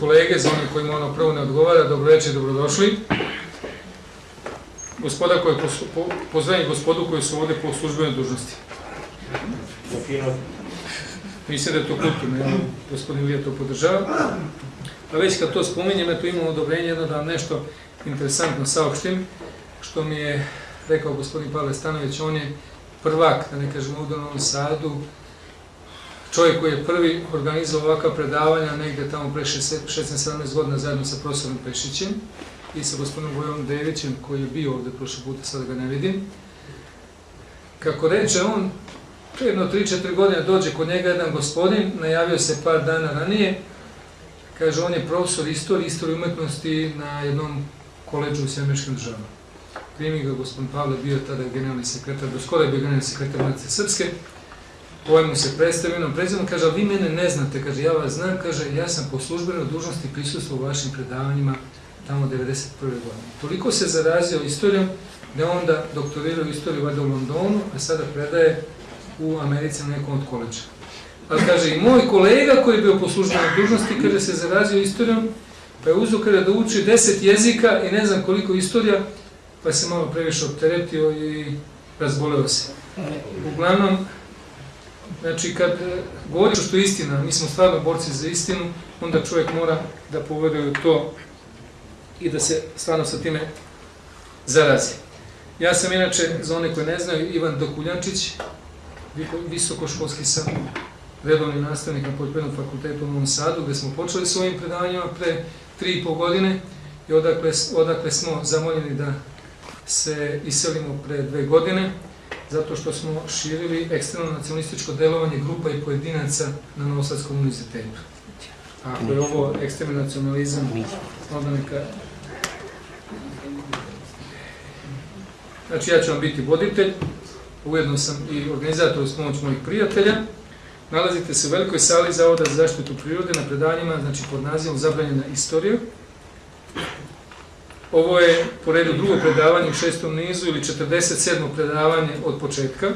kolege, za onih kojima ono prvo ne odgovara, dobro večer, dobrodošli. Gospoda koje po, pozdravim gospodu koji su ovde po službenoj dužnosti. Mislim da je to kulturno, ja, gospodin Ilija to podržava. A već kad to spominjem, eto imam odobrenje jedno da vam nešto interesantno saopštim, što mi je rekao gospodin Pavle Stanović, on je prvak, da ne kažem u Novom Sadu, čovjek koji je prvi organizovao ovakva predavanja negde tamo pre 16-17 godina zajedno sa profesorom Pešićem i sa gospodinom Vojom Devićem koji je bio ovde prošle puta, sada ga ne vidim. Kako reče on, jedno 3-4 godine dođe kod njega jedan gospodin, najavio se par dana ranije, kaže on je profesor istorije, istorije umetnosti na jednom koleđu u Sjemeškim državama. Primi ga gospodin Pavle, bio tada generalni sekretar, do skoro je bio generalni sekretar Matice Srpske, ovaj mu se predstavio jednom prezivom, kaže, vi mene ne znate, kaže, ja vas znam, kaže, ja sam po službenoj dužnosti prisustuo u vašim predavanjima tamo 1991. godine. Toliko se zarazio istorijom da onda doktorirao istoriju vada u Londonu, a sada predaje u Americi na nekom od koleđa. Ali kaže, i moj kolega koji je bio po službenoj dužnosti, kaže, se zarazio istorijom, pa je uzao kada da uči deset jezika i ne znam koliko istorija, pa se malo previše opteretio i razboleo se. Uglavnom, Znači, kad e, govoriš što je istina, mi smo stvarno borci za istinu, onda čovjek mora da poveduje to i da se stvarno sa time zarazi. Ja sam inače, za one koje ne znaju, Ivan Dokuljančić, visokoškolski sam redovni nastavnik na Poljoprivrednom fakultetu u Novom Sadu, gde smo počeli s ovim predavanjima pre tri i pol godine i odakle, odakle smo zamoljeni da se iselimo pre dve godine zato što smo širili ekstremno nacionalističko delovanje grupa i pojedinaca na Novosadskom univerzitetu. A ako je ovo ekstremni nacionalizam, onda neka... Znači, ja ću vam biti voditelj, ujedno sam i organizator uz pomoć mojih prijatelja. Nalazite se u velikoj sali Zavoda za zaštitu prirode na predanjima, znači pod nazivom Zabranjena istorija. Ovo je po redu drugo predavanje u šestom nizu ili 47. predavanje od početka.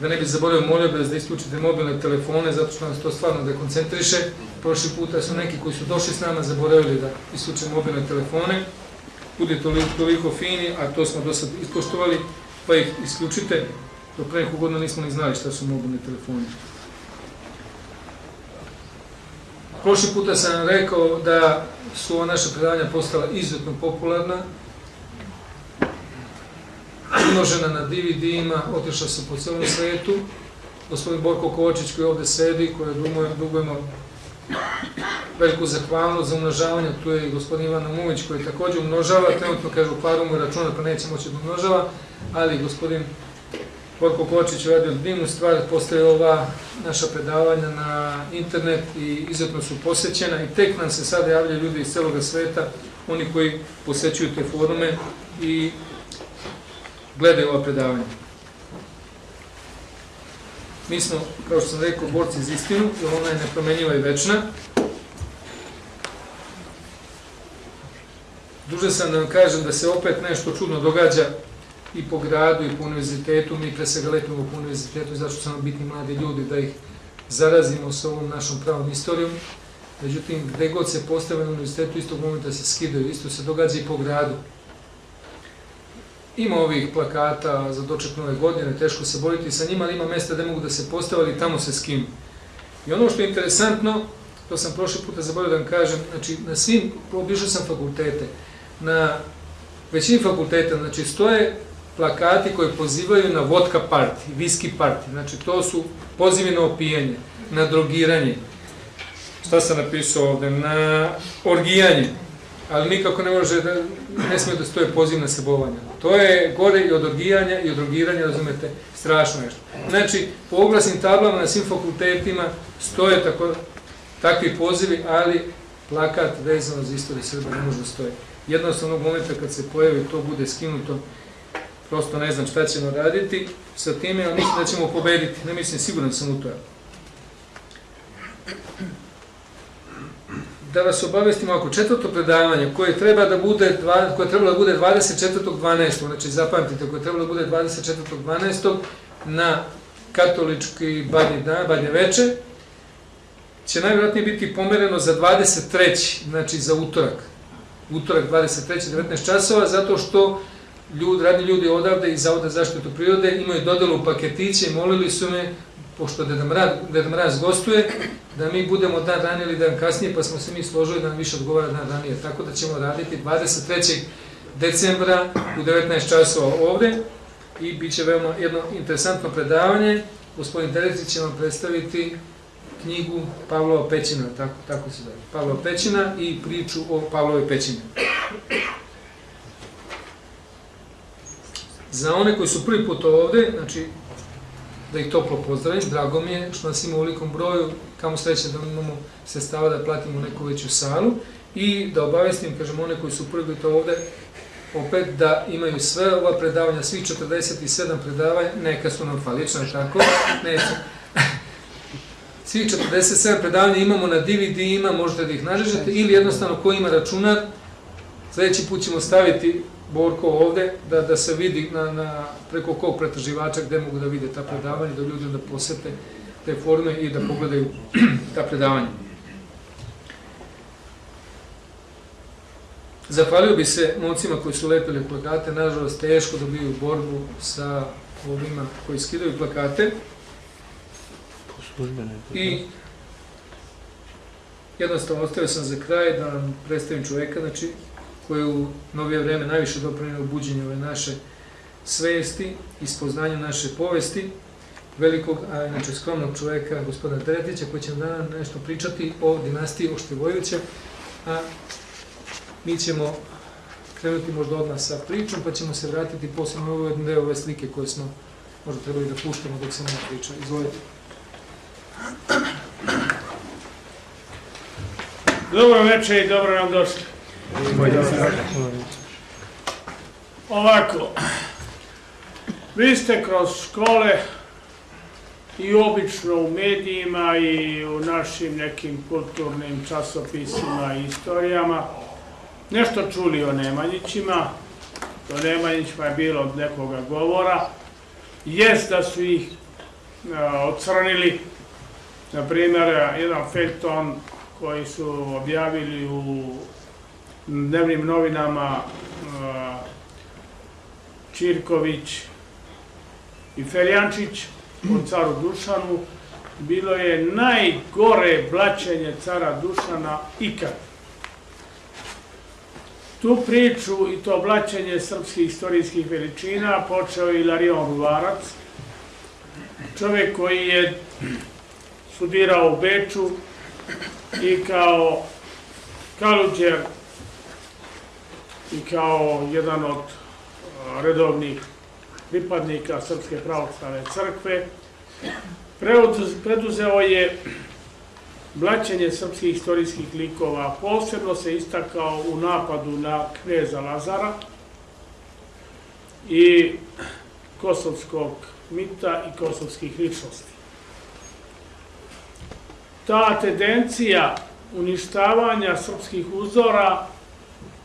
Da ne bi zaboravio, molio bez da isključite mobilne telefone, zato što nas to stvarno dekoncentriše. Prošli puta su neki koji su došli s nama zaboravili da isključe mobilne telefone. Budi toliko, toliko fini, a to smo do sad ispoštovali, pa ih isključite. Do pre nekog godina nismo ni znali šta su mobilni telefoni. Prošli puta sam rekao da su ova naša predavanja postala izuzetno popularna, umnožena na DVD-ima, otišla su po celom svetu. Gospodin Borko Kovačić koji ovde sedi, koje dugujemo veliku zahvalnost za umnožavanje, tu je i gospodin Ivan Namuvić koji takođe umnožava, trenutno kažu paru mu računa pa neće moći da umnožava, ali gospodin Borko Kočić uradio divnu stvar, postoje ova naša predavanja na internet i izuzetno su posećena i tek nam se sada javljaju ljudi iz celog sveta, oni koji posećuju te forume i gledaju ova predavanja. Mi smo, kao što sam rekao, borci za istinu, jer ona je nepromenjiva i večna. Duže sam da vam kažem da se opet nešto čudno događa i po gradu i po univerzitetu, mi pre svega letimo po univerzitetu zato što smo bitni mladi ljudi da ih zarazimo sa ovom našom pravom istorijom. Međutim, gde god se postave na univerzitetu, istog momenta se skidaju, isto se događa i po gradu. Ima ovih plakata za doček nove godine, teško se boriti sa njima, ali ima mesta gde mogu da se postave, ali tamo se skinu. I ono što je interesantno, to sam prošli puta zaboravio da vam kažem, znači na svim, obišao sam fakultete, na većini fakulteta, znači stoje plakati koji pozivaju na vodka party, viski party. Znači, to su pozivi na opijanje, na drogiranje. Šta sam napisao ovde? Na orgijanje. Ali nikako ne može da, ne smije da stoje poziv na sebovanje. To je gore i od orgijanja i od drogiranja, razumete, strašno nešto. Znači, po oglasnim tablama na svim fakultetima stoje tako, takvi pozivi, ali plakat vezano za istoriju Srbije ne može da stoje. Jednostavno momenta kad se pojavi, to bude skinuto, prosto ne znam šta ćemo raditi sa time, ali mislim da ćemo pobediti, ne mislim, siguran sam u to. Da vas obavestimo, ako četvrto predavanje koje treba da bude, koje treba da bude 24.12. znači zapamtite, koje treba da bude 24.12. na katolički badnji dan, badnje veče, će najvjerojatnije biti pomereno za 23. znači za utorak. Utorak 23. 19 časova, zato što ljudi, radni ljudi odavde iz Zavoda zaštitu prirode imaju dodelu paketiće i molili su me, pošto Deda Mraz, Deda Mraz gostuje, da mi budemo dan ranije ili dan kasnije, pa smo se mi složili da nam više odgovara dan ranije. Tako da ćemo raditi 23. decembra u 19 časova ovde i bit će veoma jedno interesantno predavanje. Gospodin Terecić će vam predstaviti knjigu Pavlova Pećina, tako, tako se zove, Pavlova Pećina i priču o Pavlovoj Pećini. Za one koji su prvi put ovde, znači, da ih toplo pozdravim, drago mi je što nas ima u velikom broju, kamo sreće da imamo sredstava da platimo neku veću salu i da obavestim, kažem, one koji su prvi put ovde, opet da imaju sve ova predavanja, svih 47 predavanja, neka su nam falično, tako, neće. Svih 47 predavanja imamo na DVD-ima, možete da ih nađete, ili jednostavno ko ima računar, sledeći put ćemo staviti Borko ovde, da, da se vidi na, na, preko kog pretraživača gde mogu da vide ta predavanja, da ljudi onda posete te forme i da pogledaju ta predavanja. Zahvalio bi se momcima koji su lepili plakate, nažalost teško dobiju borbu sa ovima koji skidaju plakate. I jednostavno ostavio sam za kraj da vam predstavim čoveka, znači koje u novije vreme najviše doprinio buđenju ove naše svesti i spoznanju naše povesti, velikog, a inače skromnog čoveka, gospodina Teretića, koji će nam nešto pričati o dinastiji Oštevojevića, a mi ćemo krenuti možda odmah sa pričom, pa ćemo se vratiti posle na ovaj deo ove slike koje smo možda trebali da puštamo dok se nema priča. Izvolite. Dobro večer i dobro nam došli. Ovako, vi ste kroz škole i obično u medijima i u našim nekim kulturnim časopisima i istorijama nešto čuli o Nemanjićima, o Nemanjićima je bilo od nekoga govora, jest da su ih ocrnili, na primjer, jedan felton koji su objavili u dnevnim novinama Čirković i Ferjančić o caru Dušanu, bilo je najgore blaćenje cara Dušana ikad. Tu priču i to blaćenje srpskih istorijskih veličina počeo je Ilarion Ruvarac, čovjek koji je studirao u Beču i kao kaluđer i kao jedan od redovnih pripadnika Srpske pravoslavne crkve, preduzeo je blaćenje srpskih istorijskih likova. Posebno se istakao u napadu na kneza Lazara i kosovskog mita i kosovskih ličnosti. Ta tendencija uništavanja srpskih uzora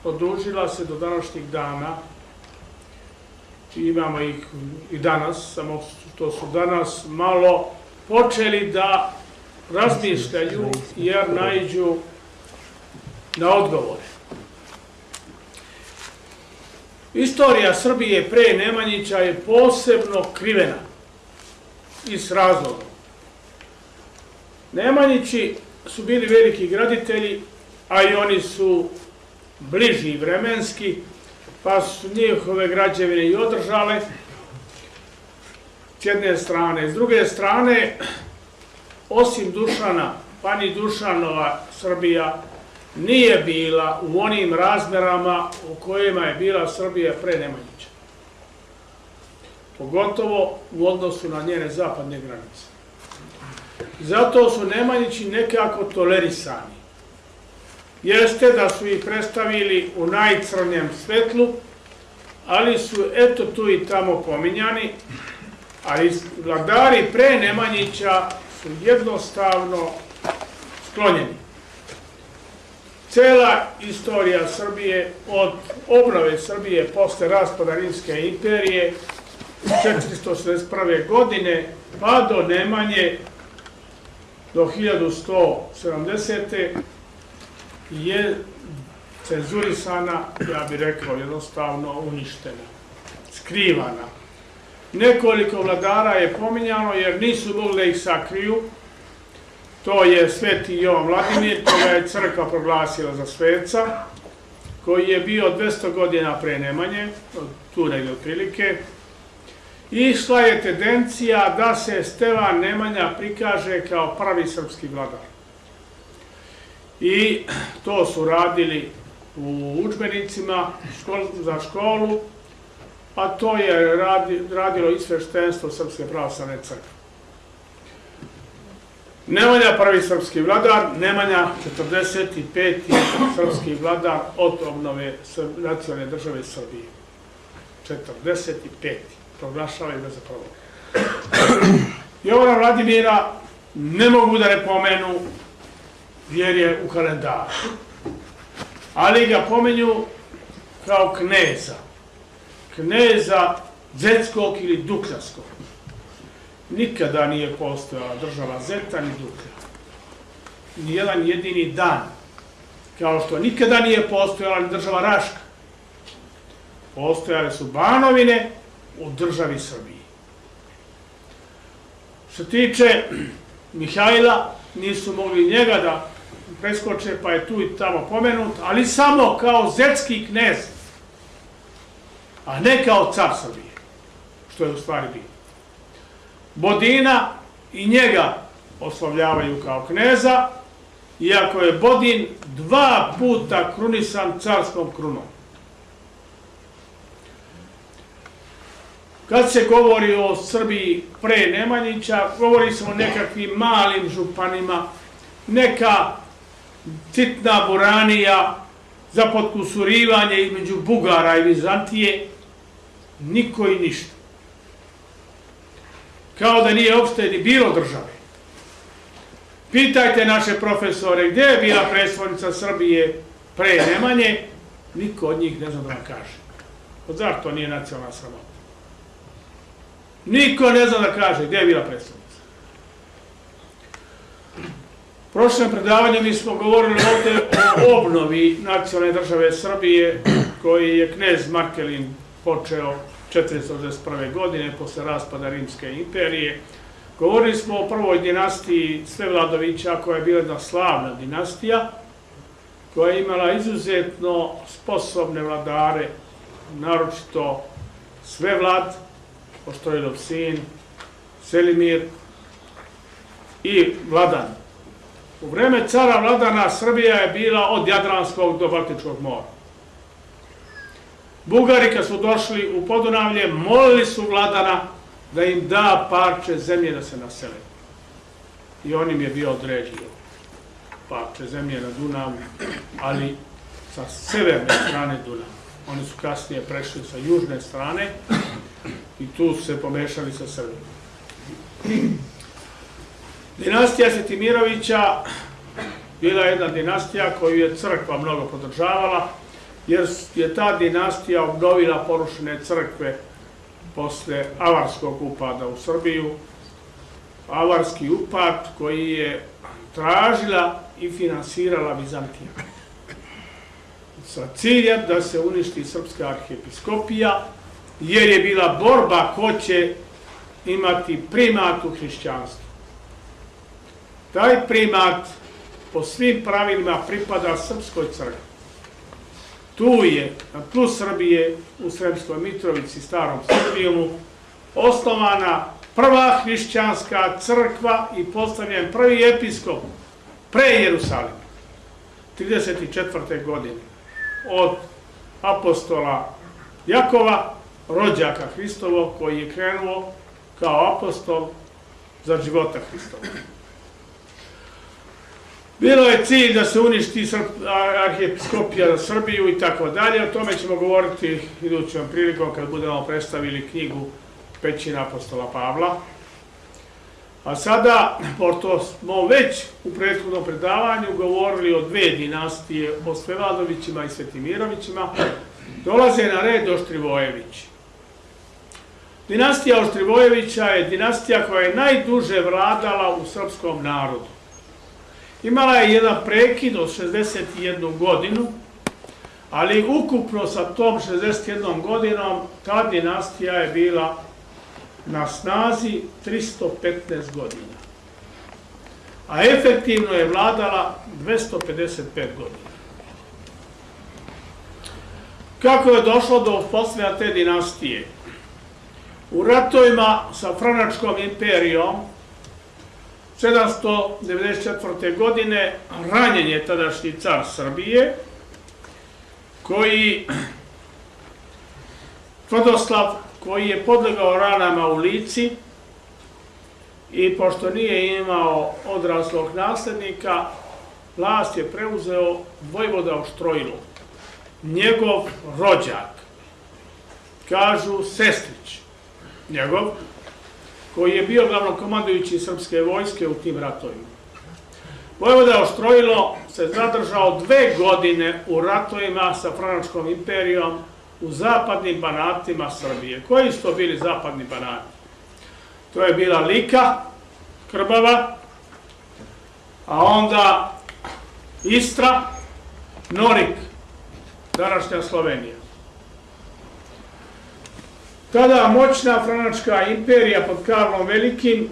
odužila se do današnjih dana. Imamo ih i danas, samo što su danas malo počeli da razmišljaju jer najđu na odgovore. Istorija Srbije pre Nemanjića je posebno krivena i s razlogom. Nemanjići su bili veliki graditelji, a i oni su bliži vremenski, pa su njihove građevine i održale s jedne strane. S druge strane, osim Dušana, pa ni Dušanova Srbija nije bila u onim razmerama u kojima je bila Srbija pre Nemanjića. Pogotovo u odnosu na njene zapadne granice. Zato su Nemanjići nekako tolerisani. Jeste da su ih predstavili u najcrnjem svetlu, ali su eto tu i tamo pominjani, ali vladari pre Nemanjića su jednostavno sklonjeni. Cela istorija Srbije od obnove Srbije posle raspada Rimske imperije 461. godine pa do Nemanje do 1170. je cenzurisana, ja bih rekao jednostavno uništena, skrivana. Nekoliko vladara je pominjano jer nisu mogli da ih sakriju. To je sveti Jovan Vladimir, koga je crkva proglasila za sveca, koji je bio 200 godina pre Nemanje, tu negdje otprilike. Išla je tendencija da se Stevan Nemanja prikaže kao prvi srpski vladar. I to su radili u učbenicima za školu, a to je radilo i sveštenstvo Srpske pravoslavne crkve. Nemanja prvi srpski vladar, Nemanja 45. srpski vladar od obnove nacionalne države Srbije. 45. Proglašavaju ga za prvo. Jovana Vladimira ne mogu da ne pomenu jer je u kalendaru. Ali ga pomenju kao kneza. Kneza Zetskog ili Dukljanskog nikada nije postojala država Zeta ni Duklja. Nijedan jedini dan. Kao što nikada nije postojala ni država Raška. Postojale su banovine u državi Srbiji. Što tiče Mihajla, nisu mogli njega da preskoče, pa je tu i tamo pomenut, ali samo kao zetski knez, a ne kao car Srbije, što je u stvari bilo. Bodina i njega oslavljavaju kao kneza, iako je Bodin dva puta krunisan carskom krunom. Kad se govori o Srbiji pre Nemanjića, govori se o nekakvim malim županima, neka citna buranija za potkusurivanje između Bugara i Vizantije, niko i ništa kao da nije uopšte ni bilo države. Pitajte naše profesore gdje je bila predstavnica Srbije pre Nemanje, niko od njih ne zna da vam kaže. Od zar to nije nacionalna sramota? Niko ne zna da kaže gdje je bila predstavnica. U prošlom predavanju mi smo govorili ovdje o obnovi nacionalne države Srbije koji je knez Markelin počeo 481. godine, posle raspada Rimske imperije. Govorili smo o prvoj dinastiji Svevladovića, koja je bila jedna slavna dinastija, koja je imala izuzetno sposobne vladare, naročito Svevlad, Poštojdov sin, Selimir i Vladan. U vreme cara Vladana Srbija je bila od Jadranskog do Baltičkog mora. Bugari kad su došli u Podunavlje, molili su vladana da im da parče zemlje da se nasele. I on im je bio određio parče zemlje na Dunavu, ali sa severne strane Dunava. Oni su kasnije prešli sa južne strane i tu se pomešali sa Srbijom. Dinastija Setimirovića bila jedna dinastija koju je crkva mnogo podržavala, jer je ta dinastija obnovila porušene crkve posle avarskog upada u Srbiju. Avarski upad koji je tražila i finansirala Vizantija. Sa ciljem da se uništi Srpska arhijepiskopija, jer je bila borba ko će imati primat u hrišćanstvu. Taj primat po svim pravilima pripada Srpskoj crkvi. Tu je, na tlu Srbije, u Sremskoj Mitrovici, starom Srbijumu, osnovana prva hrišćanska crkva i postavljen prvi episkop pre Jerusalima, 34. godine, od apostola Jakova, rođaka Hristovog, koji je krenuo kao apostol za života Hristova. Bilo je cilj da se uništi arhijepiskopija za Srbiju i tako dalje. O tome ćemo govoriti idućom prilikom kad budemo predstavili knjigu Pećina apostola Pavla. A sada, pošto smo već u prethodnom predavanju govorili o dve dinastije, o Svevadovićima i Svetimirovićima, dolaze na red Oštrivojević. Dinastija Oštrivojevića je dinastija koja je najduže vladala u srpskom narodu Imala je jedan prekid od 61 godinu, ali ukupno sa tom 61 godinom ta dinastija je bila na snazi 315 godina. A efektivno je vladala 255 godina. Kako je došlo do uspostavljanja te dinastije? U ratovima sa Franačkom imperijom 794. godine ranjen je tadašnji car Srbije, koji Tvrdoslav, koji je podlegao ranama u lici i pošto nije imao odraslog naslednika, vlast je preuzeo Vojvoda Oštrojilo, njegov rođak, kažu Sestrić, njegov, koji je bio glavnokomandujući srpske vojske u tim ratovima. Vojvoda Oštrojilo se zadržao dve godine u ratovima sa Franačkom imperijom u zapadnim banatima Srbije. Koji su to bili zapadni banati? To je bila Lika, Krbava, a onda Istra, Norik, današnja Slovenija. Tada moćna Franačka imperija pod Karlom Velikim,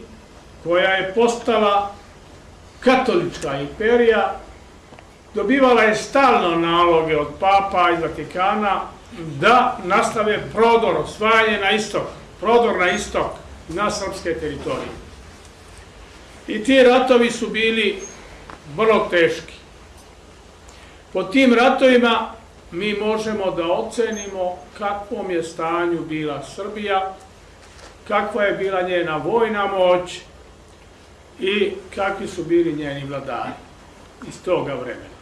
koja je postala katolička imperija, dobivala je stalno naloge od papa iz Vatikana da nastave prodor, osvajanje na istok, prodor na istok, na srpske teritorije. I ti ratovi su bili vrlo teški. Po tim ratovima mi možemo da ocenimo kakvom je stanju bila Srbija, kakva je bila njena vojna moć i kakvi su bili njeni vladari iz toga vremena.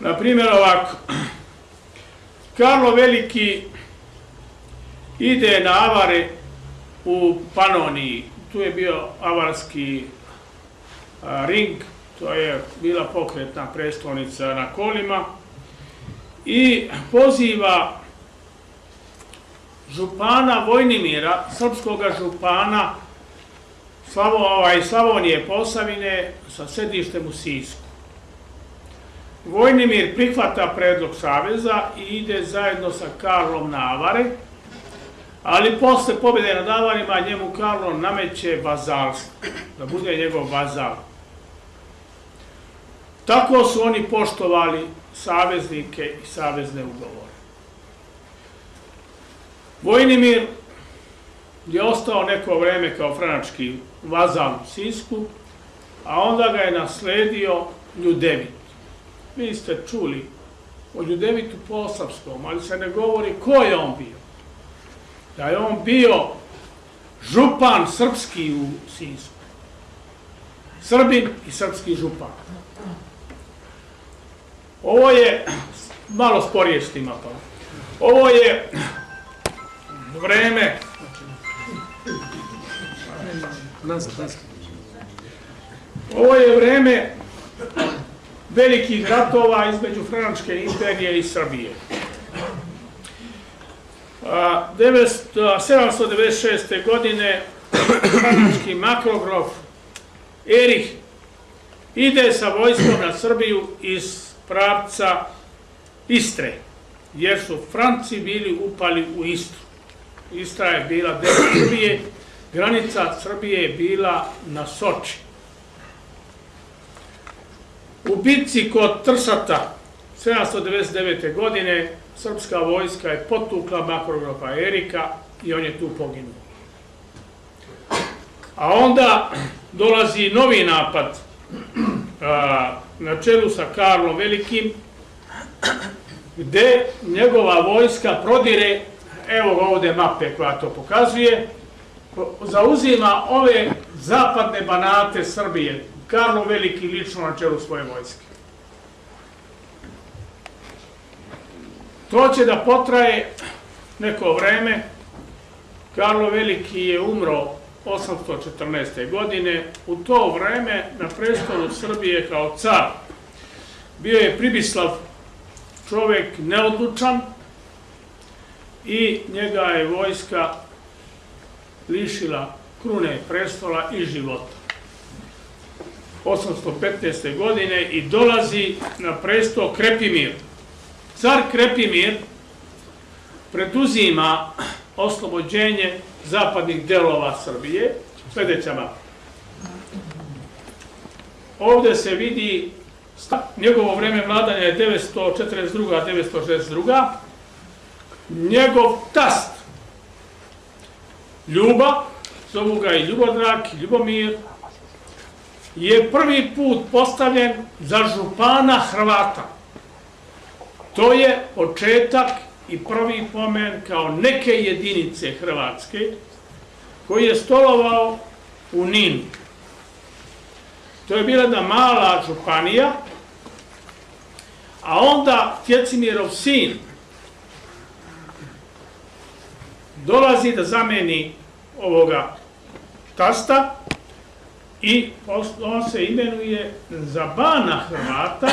Na primjer ovako, Karlo Veliki ide na avare u Panoniji, tu je bio avarski ring, to je bila pokretna prestolnica na kolima, i poziva župana Vojnimira, srpskog župana Slavo, ovaj, Slavonije Posavine sa sedištem u Sisku. Vojnimir prihvata predlog Saveza i ide zajedno sa Karlom na Avare, ali posle pobjede nad Avarima njemu Karlo nameće vazalstvo, da bude njegov vazal. Tako su oni poštovali saveznike i savezne ugovore. Vojnimir je ostao neko vreme kao franački vazal u Sisku, a onda ga je nasledio Ljudevit. Vi ste čuli o Ljudevitu Posavskom, ali se ne govori ko je on bio. Da je on bio župan srpski u Sisku. Srbin i srpski župan. Ovo je, malo sporije štima pa. Ovo je vreme Ovo je vreme velikih ratova između Franačke imperije i Srbije. 796. godine Franački makrogrof Erih ide sa vojskom na Srbiju iz pravca Istre, jer su Franci bili upali u Istru. Istra je bila deo Srbije, granica Srbije je bila na Soči. U bitci kod Trsata 799. godine srpska vojska je potukla makrogrofa Erika i on je tu poginuo. A onda dolazi novi napad na čelu sa Karlom Velikim, gde njegova vojska prodire, evo ovde mape koja to pokazuje, zauzima ove zapadne banate Srbije, Karlo Veliki lično na čelu svoje vojske. To će da potraje neko vreme. Karlo Veliki je umro 814. godine. U to vreme na prestolu Srbije kao car bio je Pribislav čovek neodlučan i njega je vojska lišila krune prestola i života. 815. godine i dolazi na presto Krepimir. Car Krepimir preduzima oslobođenje zapadnih delova Srbije, sledeća mapa. Ovde se vidi njegovo vreme vladanja je 942. 962. Njegov tast Ljuba, zovu ga i Ljubodrak, i Ljubomir, je prvi put postavljen za župana Hrvata. To je početak i prvi pomen kao neke jedinice Hrvatske koji je stolovao u Ninu. To je bila jedna mala županija, a onda Tjecimirov sin dolazi da zameni ovoga tasta i on se imenuje za bana Hrvata,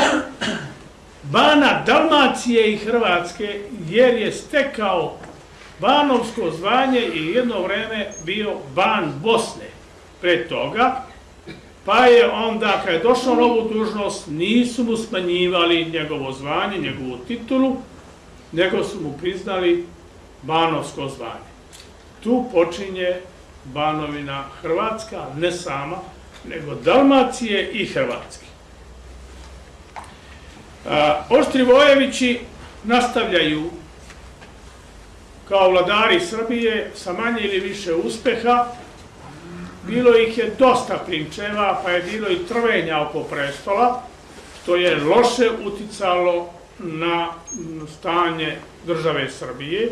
bana Dalmacije i Hrvatske, jer je stekao banovsko zvanje i jedno vreme bio ban Bosne pre toga, pa je onda, kad je došao na ovu dužnost, nisu mu smanjivali njegovo zvanje, njegovu titulu, nego su mu priznali banovsko zvanje. Tu počinje banovina Hrvatska, ne sama, nego Dalmacije i Hrvatske. Oštri Vojevići nastavljaju kao vladari Srbije sa manje ili više uspeha. Bilo ih je dosta prinčeva, pa je bilo i trvenja oko prestola, što je loše uticalo na stanje države Srbije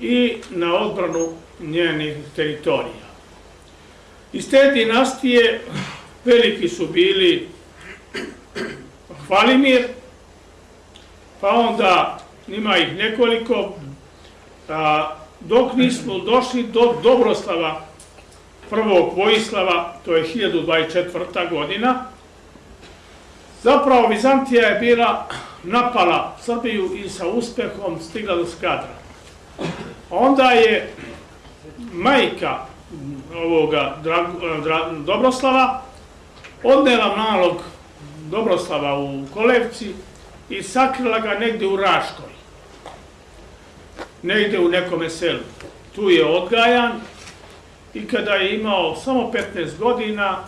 i na odbranu njenih teritorija. Iz te dinastije veliki su bili Hvalimir, pa onda ima ih nekoliko, dok nismo došli do Dobroslava, prvog Vojislava, to je 1024. godina, zapravo Vizantija je bila napala Srbiju i sa uspehom stigla do Skadra. Onda je majka ovoga Dobroslava odnela nalog Dobroslava u Kolevci i sakrila ga negde u Raškoj. Negde u nekome selu. Tu je odgajan i kada je imao samo 15 godina,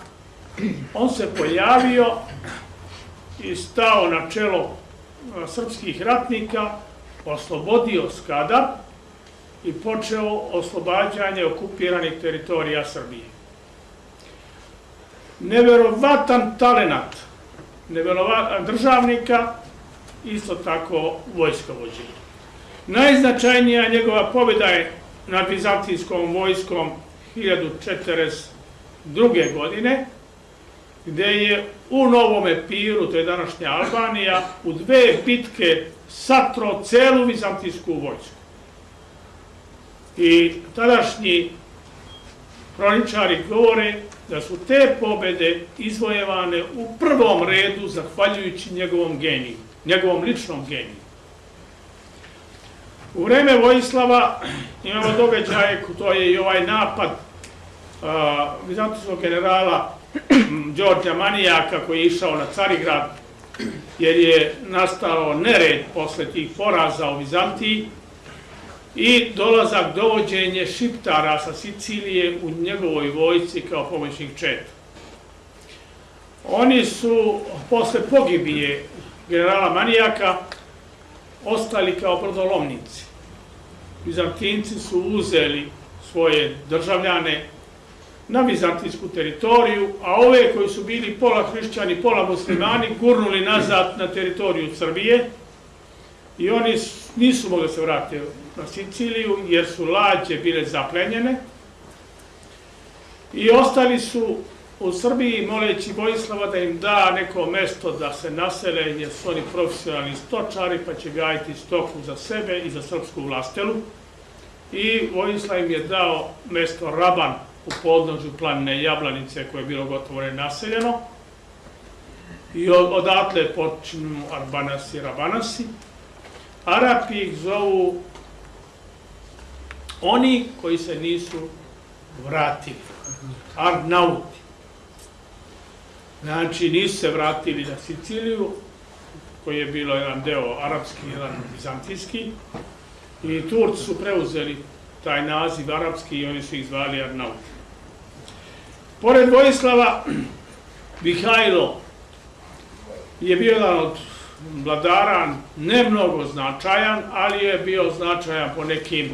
on se pojavio i stao na čelo srpskih ratnika, oslobodio Skadar i počeo oslobađanje okupiranih teritorija Srbije. Neverovatan talenat državnika, isto tako vojskovođe. Najznačajnija njegova pobjeda je nad Vizantijskom vojskom 1042. godine, gde je u Novom Epiru, to je današnja Albanija, u dve bitke satro celu Vizantijsku vojsku. I tadašnji kroničari govore da su te pobede izvojevane u prvom redu zahvaljujući njegovom geniju, njegovom ličnom geniju. U vreme Vojislava imamo događaje, to je i ovaj napad vizantijskog generala Đorđa Manijaka koji je išao na Carigrad, jer je nastalo nered posle tih poraza u Vizantiji, i dolazak dovođenje Šiptara sa Sicilije u njegovoj vojci kao pomoćnik Četa. Oni su posle pogibije generala Manijaka ostali kao brodolomnici. Vizantinci su uzeli svoje državljane na vizantijsku teritoriju, a ove koji su bili pola hrišćani, pola muslimani, gurnuli nazad na teritoriju Srbije i oni nisu mogli se vratiti na Siciliju jer su lađe bile zaplenjene. I ostali su u Srbiji moleći Vojislava da im da neko mesto da se nasele jer su oni profesionalni stočari pa će gajiti stoku za sebe i za srpsku vlastelu. I Vojislav im je dao mesto Raban u podnožju planine Jablanice koje je bilo gotovo nenaseljeno. I odatle počinu Arbanasi i Rabanasi. Arapi ih zovu oni koji se nisu vratili, Arnauti. Znači, nisu se vratili na Siciliju, koji je bilo jedan deo arapski, jedan bizantijski, i Turci su preuzeli taj naziv arapski i oni su ih zvali Arnaut. Pored Vojislava, Mihajlo je bio jedan od vladara, ne mnogo značajan, ali je bio značajan po nekim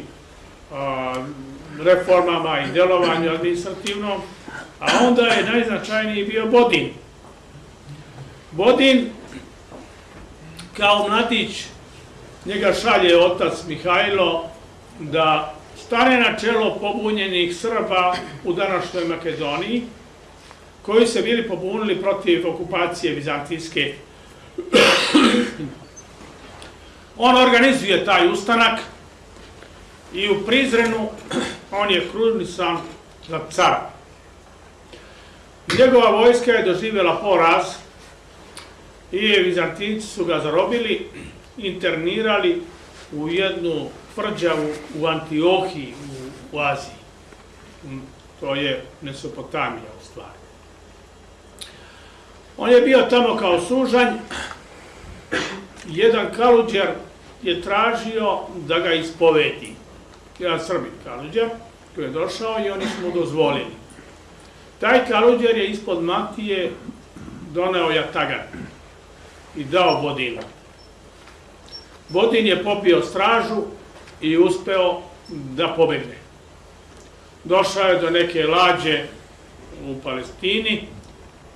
reformama i delovanju administrativnom, a onda je najznačajniji bio Bodin. Bodin, kao mladić, njega šalje otac Mihajlo da stane na čelo pobunjenih Srba u današnjoj Makedoniji, koji se bili pobunili protiv okupacije Vizantijske. On organizuje taj ustanak i u Prizrenu on je krunisan za cara. Njegova vojska je doživjela poraz i Vizantinci su ga zarobili, internirali u jednu tvrđavu u Antiohiji u, u Aziji. To je Mesopotamija u stvari. On je bio tamo kao sužanj, jedan kaluđer je tražio da ga ispovedi. Jedan srbin kaluđer koji je došao i oni su mu dozvolili. Taj kaluđer je ispod matije doneo jatagan i dao Bodinu. Bodin je popio stražu i uspeo da pobegne. Došao je do neke lađe u Palestini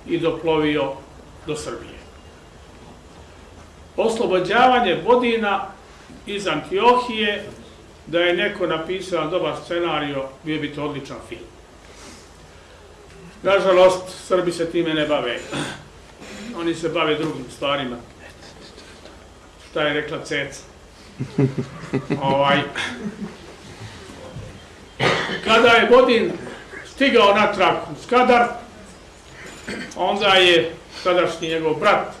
i doplovio do Srbije. Oslobođavanje Bodina iz Antiohije, da je neko napisao dobar scenario, bio bi to odličan film. Nažalost, Srbi se time ne bave. Oni se bave drugim stvarima. Šta je rekla Ceca? ovaj. Kada je Bodin stigao natrag u Skadar, onda je tadašnji njegov brat,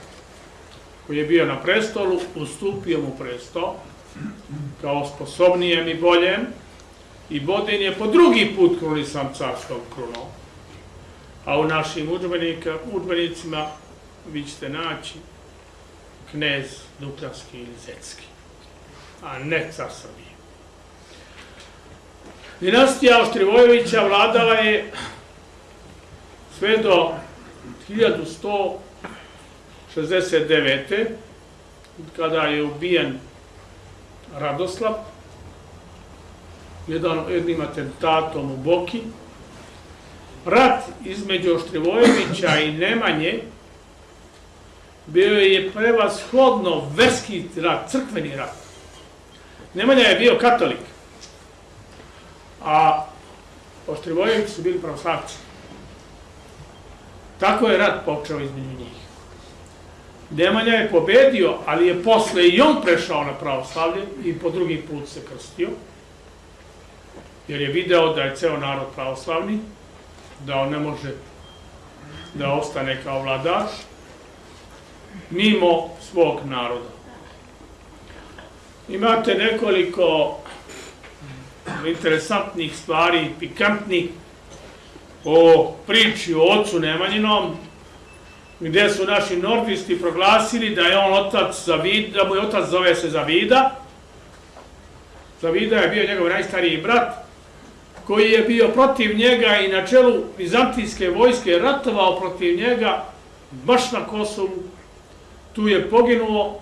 koji je bio na prestolu, ustupio mu presto, kao sposobnijem i boljem, i Bodin je po drugi put krunisan carskom krunom. A u našim udžbenicima vi ćete naći knez Duklanski ili Zetski, a ne car Srbije. Dinastija Oštrivojevića vladala je sve do 1169. kada je ubijen Radoslav jedan, jednim atentatom u Boki. Rat između Oštrivojevića i Nemanje bio je prevashodno verski rat, crkveni rat. Nemanja je bio katolik, a Oštrivojevići su bili pravoslavci. Tako je rat počeo između njih. Nemanja je pobedio, ali je posle i on prešao na pravoslavlje i po drugi put se krstio, jer je video da je ceo narod pravoslavni, da on ne može da ostane kao vladaš, mimo svog naroda. Imate nekoliko interesantnih stvari, pikantnih, o priči o ocu Nemanjinom, gde su naši nordisti proglasili da je on otac Zavida, da mu je otac zove se Zavida. Zavida je bio njegov najstariji brat, koji je bio protiv njega i na čelu Vizantijske vojske ratovao protiv njega baš na Kosovu. Tu je poginuo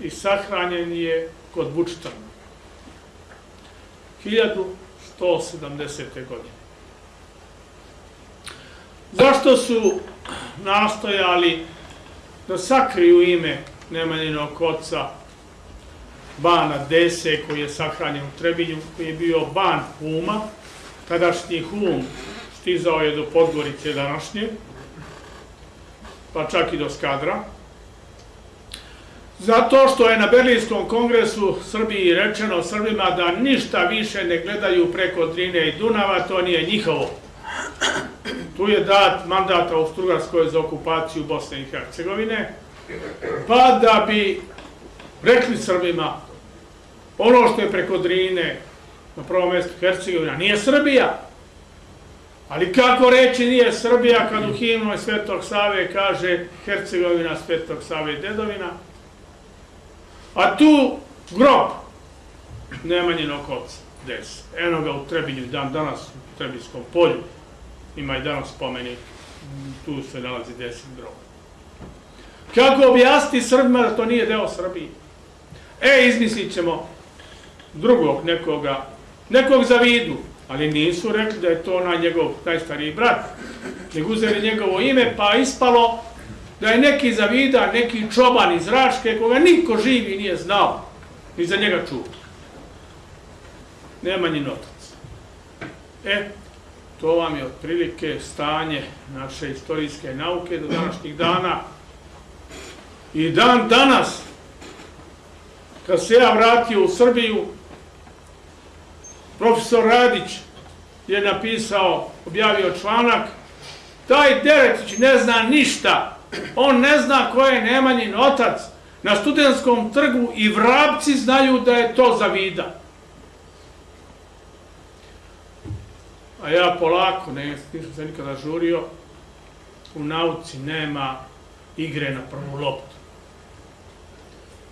i sahranjen je kod Bučtana. 1170. godine. Zašto su nastojali da sakriju ime Nemanjinog oca Bana Dese, koji je sahranjen u Trebinju, koji je bio ban Huma, tadašnji Hum stizao je do Podgorice današnje, pa čak i do Skadra. Zato što je na Berlinskom kongresu Srbiji rečeno Srbima da ništa više ne gledaju preko Drine i Dunava, to nije njihovo. Tu je dat mandat Austro-Ugarskoj za okupaciju Bosne i Hercegovine, pa da bi rekli Srbima ono što je preko Drine na prvom mjestu Hercegovina nije Srbija, Ali kako reći nije Srbija kad u himnu Svetog Save kaže Hercegovina Svetog Save dedovina, a tu grob Nemanjinog oca, des. Eno ga u Trebinju, dan danas u Trebinskom polju, ima i danas spomenik, tu se nalazi deset grob. Kako objasniti Srbima da to nije deo Srbije? E, izmislit ćemo drugog nekoga, nekog za vidu, ali nisu rekli da je to onaj njegov najstariji brat, nego uzeli njegovo ime, pa ispalo da je neki za vida, neki čoban iz Raške, koga niko živi nije znao, ni za njega čuo. Nemanjin otac. E, to vam je otprilike stanje naše istorijske nauke do današnjih dana. I dan danas, kad se ja vratio u Srbiju, profesor Radić je napisao, objavio članak, taj Deretić ne zna ništa, on ne zna ko je Nemanjin otac, na studentskom trgu i vrapci znaju da je to za A ja polako, ne, nisam se nikada žurio, u nauci nema igre na prvu loptu.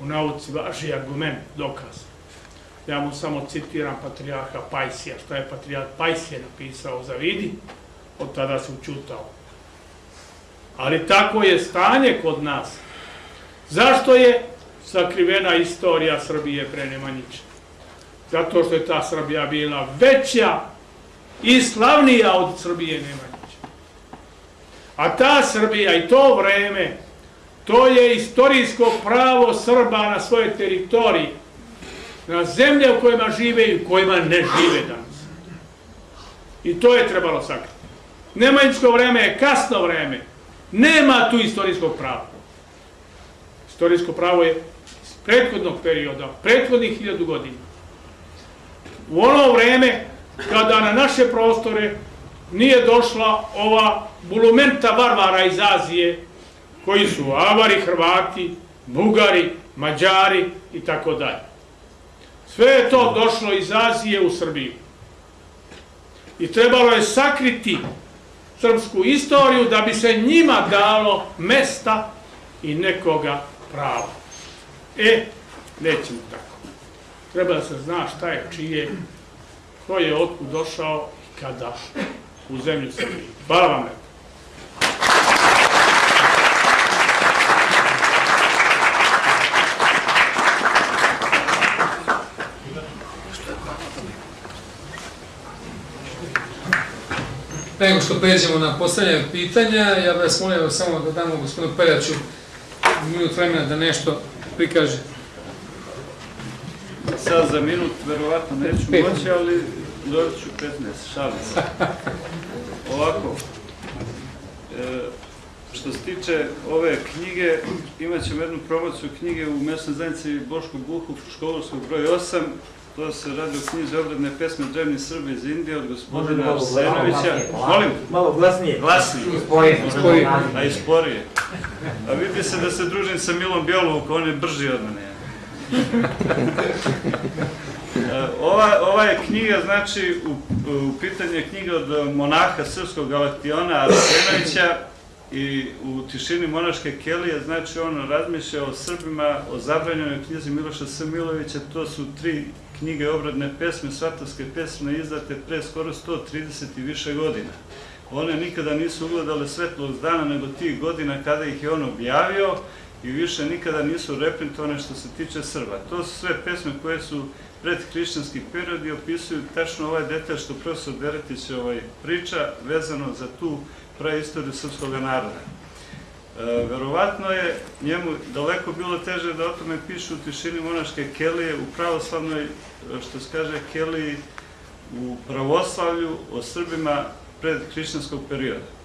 U nauci važi argument, dokaz. Ja mu samo citiram patrijarha Pajsija, šta je patrijarh Pajsije napisao za vidi, od tada se učutao. Ali tako je stanje kod nas. Zašto je sakrivena istorija Srbije pre Nemanjića? Zato što je ta Srbija bila veća i slavnija od Srbije Nemanjića. A ta Srbija i to vreme, to je istorijsko pravo Srba na svoje teritoriji, na zemlje u kojima žive i u kojima ne žive danas. I to je trebalo sakriti. Nemanjičko vreme je kasno vreme. Nema tu istorijskog prava. Istorijsko pravo je iz prethodnog perioda, prethodnih hiljadu godina. U ono vreme kada na naše prostore nije došla ova bulumenta varvara iz Azije, koji su Avari, Hrvati, Bugari, Mađari i tako dalje. Sve je to došlo iz Azije u Srbiju. I trebalo je sakriti srpsku istoriju da bi se njima dalo mesta i nekoga prava. E, nećemo tako. Treba da se zna šta je čije, ko je otkud došao i kada u zemlju Srbije. Hvala vam lepo. Nego što pređemo na postavljanje pitanja, ja bih vas molio samo da damo gospodinu Peljaču minut vremena da nešto prikaže. Sad za minut verovatno neću moći, ali dobit ću 15, šalim se. Ovako, e, što se tiče ove knjige, imat ćemo jednu promociju knjige u mesnoj zajednici Boško Buhov, školovskog broj 8, to se radi o knjizi obredne pesme Drevni Srbi iz Indije od gospodina Arsenovića. Molim, Malo glasnije. glasnije. Spojeno. Spojeno. a i sporije. A vidi se da se družim sa Milom Bjelovukom, on je brži od mene. E, Ova, ova je knjiga, znači, u, u pitanju je knjiga od monaha srpskog Galaktiona Arsenovića i u tišini monaške kelije, znači on razmišlja o Srbima, o zabranjenoj knjizi Miloša S. Milovića, to su tri knjige obradne pesme, svatovske pesme izdate pre skoro 130 i više godina. One nikada nisu ugledale svetlog dana nego tih godina kada ih je on objavio i više nikada nisu reprintovane što se tiče Srba. To su sve pesme koje su pred hrišćanski period i opisuju tačno ovaj detalj što profesor Deretić ovaj, priča vezano za tu praistoriju srpskog naroda. E, verovatno je njemu daleko bilo teže da o tome piše u tišini monaške kelije, u pravoslavnoj, što se kaže, keliji u pravoslavlju o Srbima pred hrišćanskog perioda.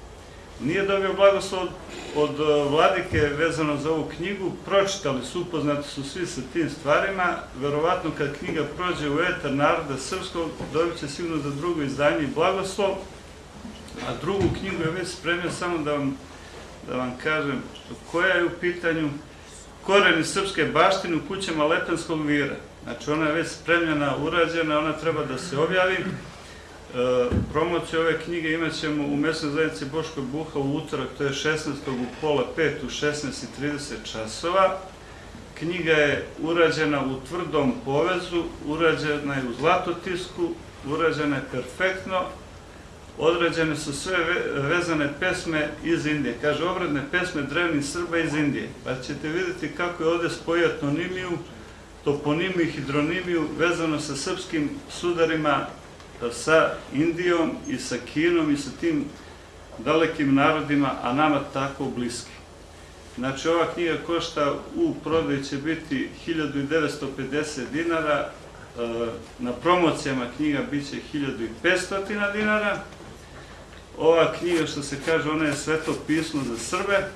Nije dobio blagoslov od, od e, vladike vezano za ovu knjigu, pročitali su, upoznati su svi sa tim stvarima, verovatno kad knjiga prođe u etar naroda srpskog, dobit će sigurno za drugo izdanje i blagoslov, a drugu knjigu je već spremio samo da vam, da vam kažem koja je u pitanju koreni srpske baštine u kućama Lepenskog vira. Znači ona je već spremljena, urađena, ona treba da se objavi. Promociju ove knjige imat ćemo u mesnoj zajednici Boško Buha u utorak, to je 16. u pola 5 u 16.30 časova. Knjiga je urađena u tvrdom povezu, urađena je u zlatotisku, urađena je perfektno, odrađene su sve ve- vezane pesme iz Indije. Kaže, obradne pesme drevnih Srba iz Indije. Pa ćete vidjeti kako je ovde spojio etnonimiju, toponimiju i hidronimiju vezano sa srpskim sudarima, sa Indijom i sa Kinom i sa tim dalekim narodima, a nama tako bliski. Znači, ova knjiga košta u prodaji će biti 1950 dinara, e, na promocijama knjiga biće 1500 dinara. Ova knjiga, što se kaže, ona je sveto pismo za Srbe.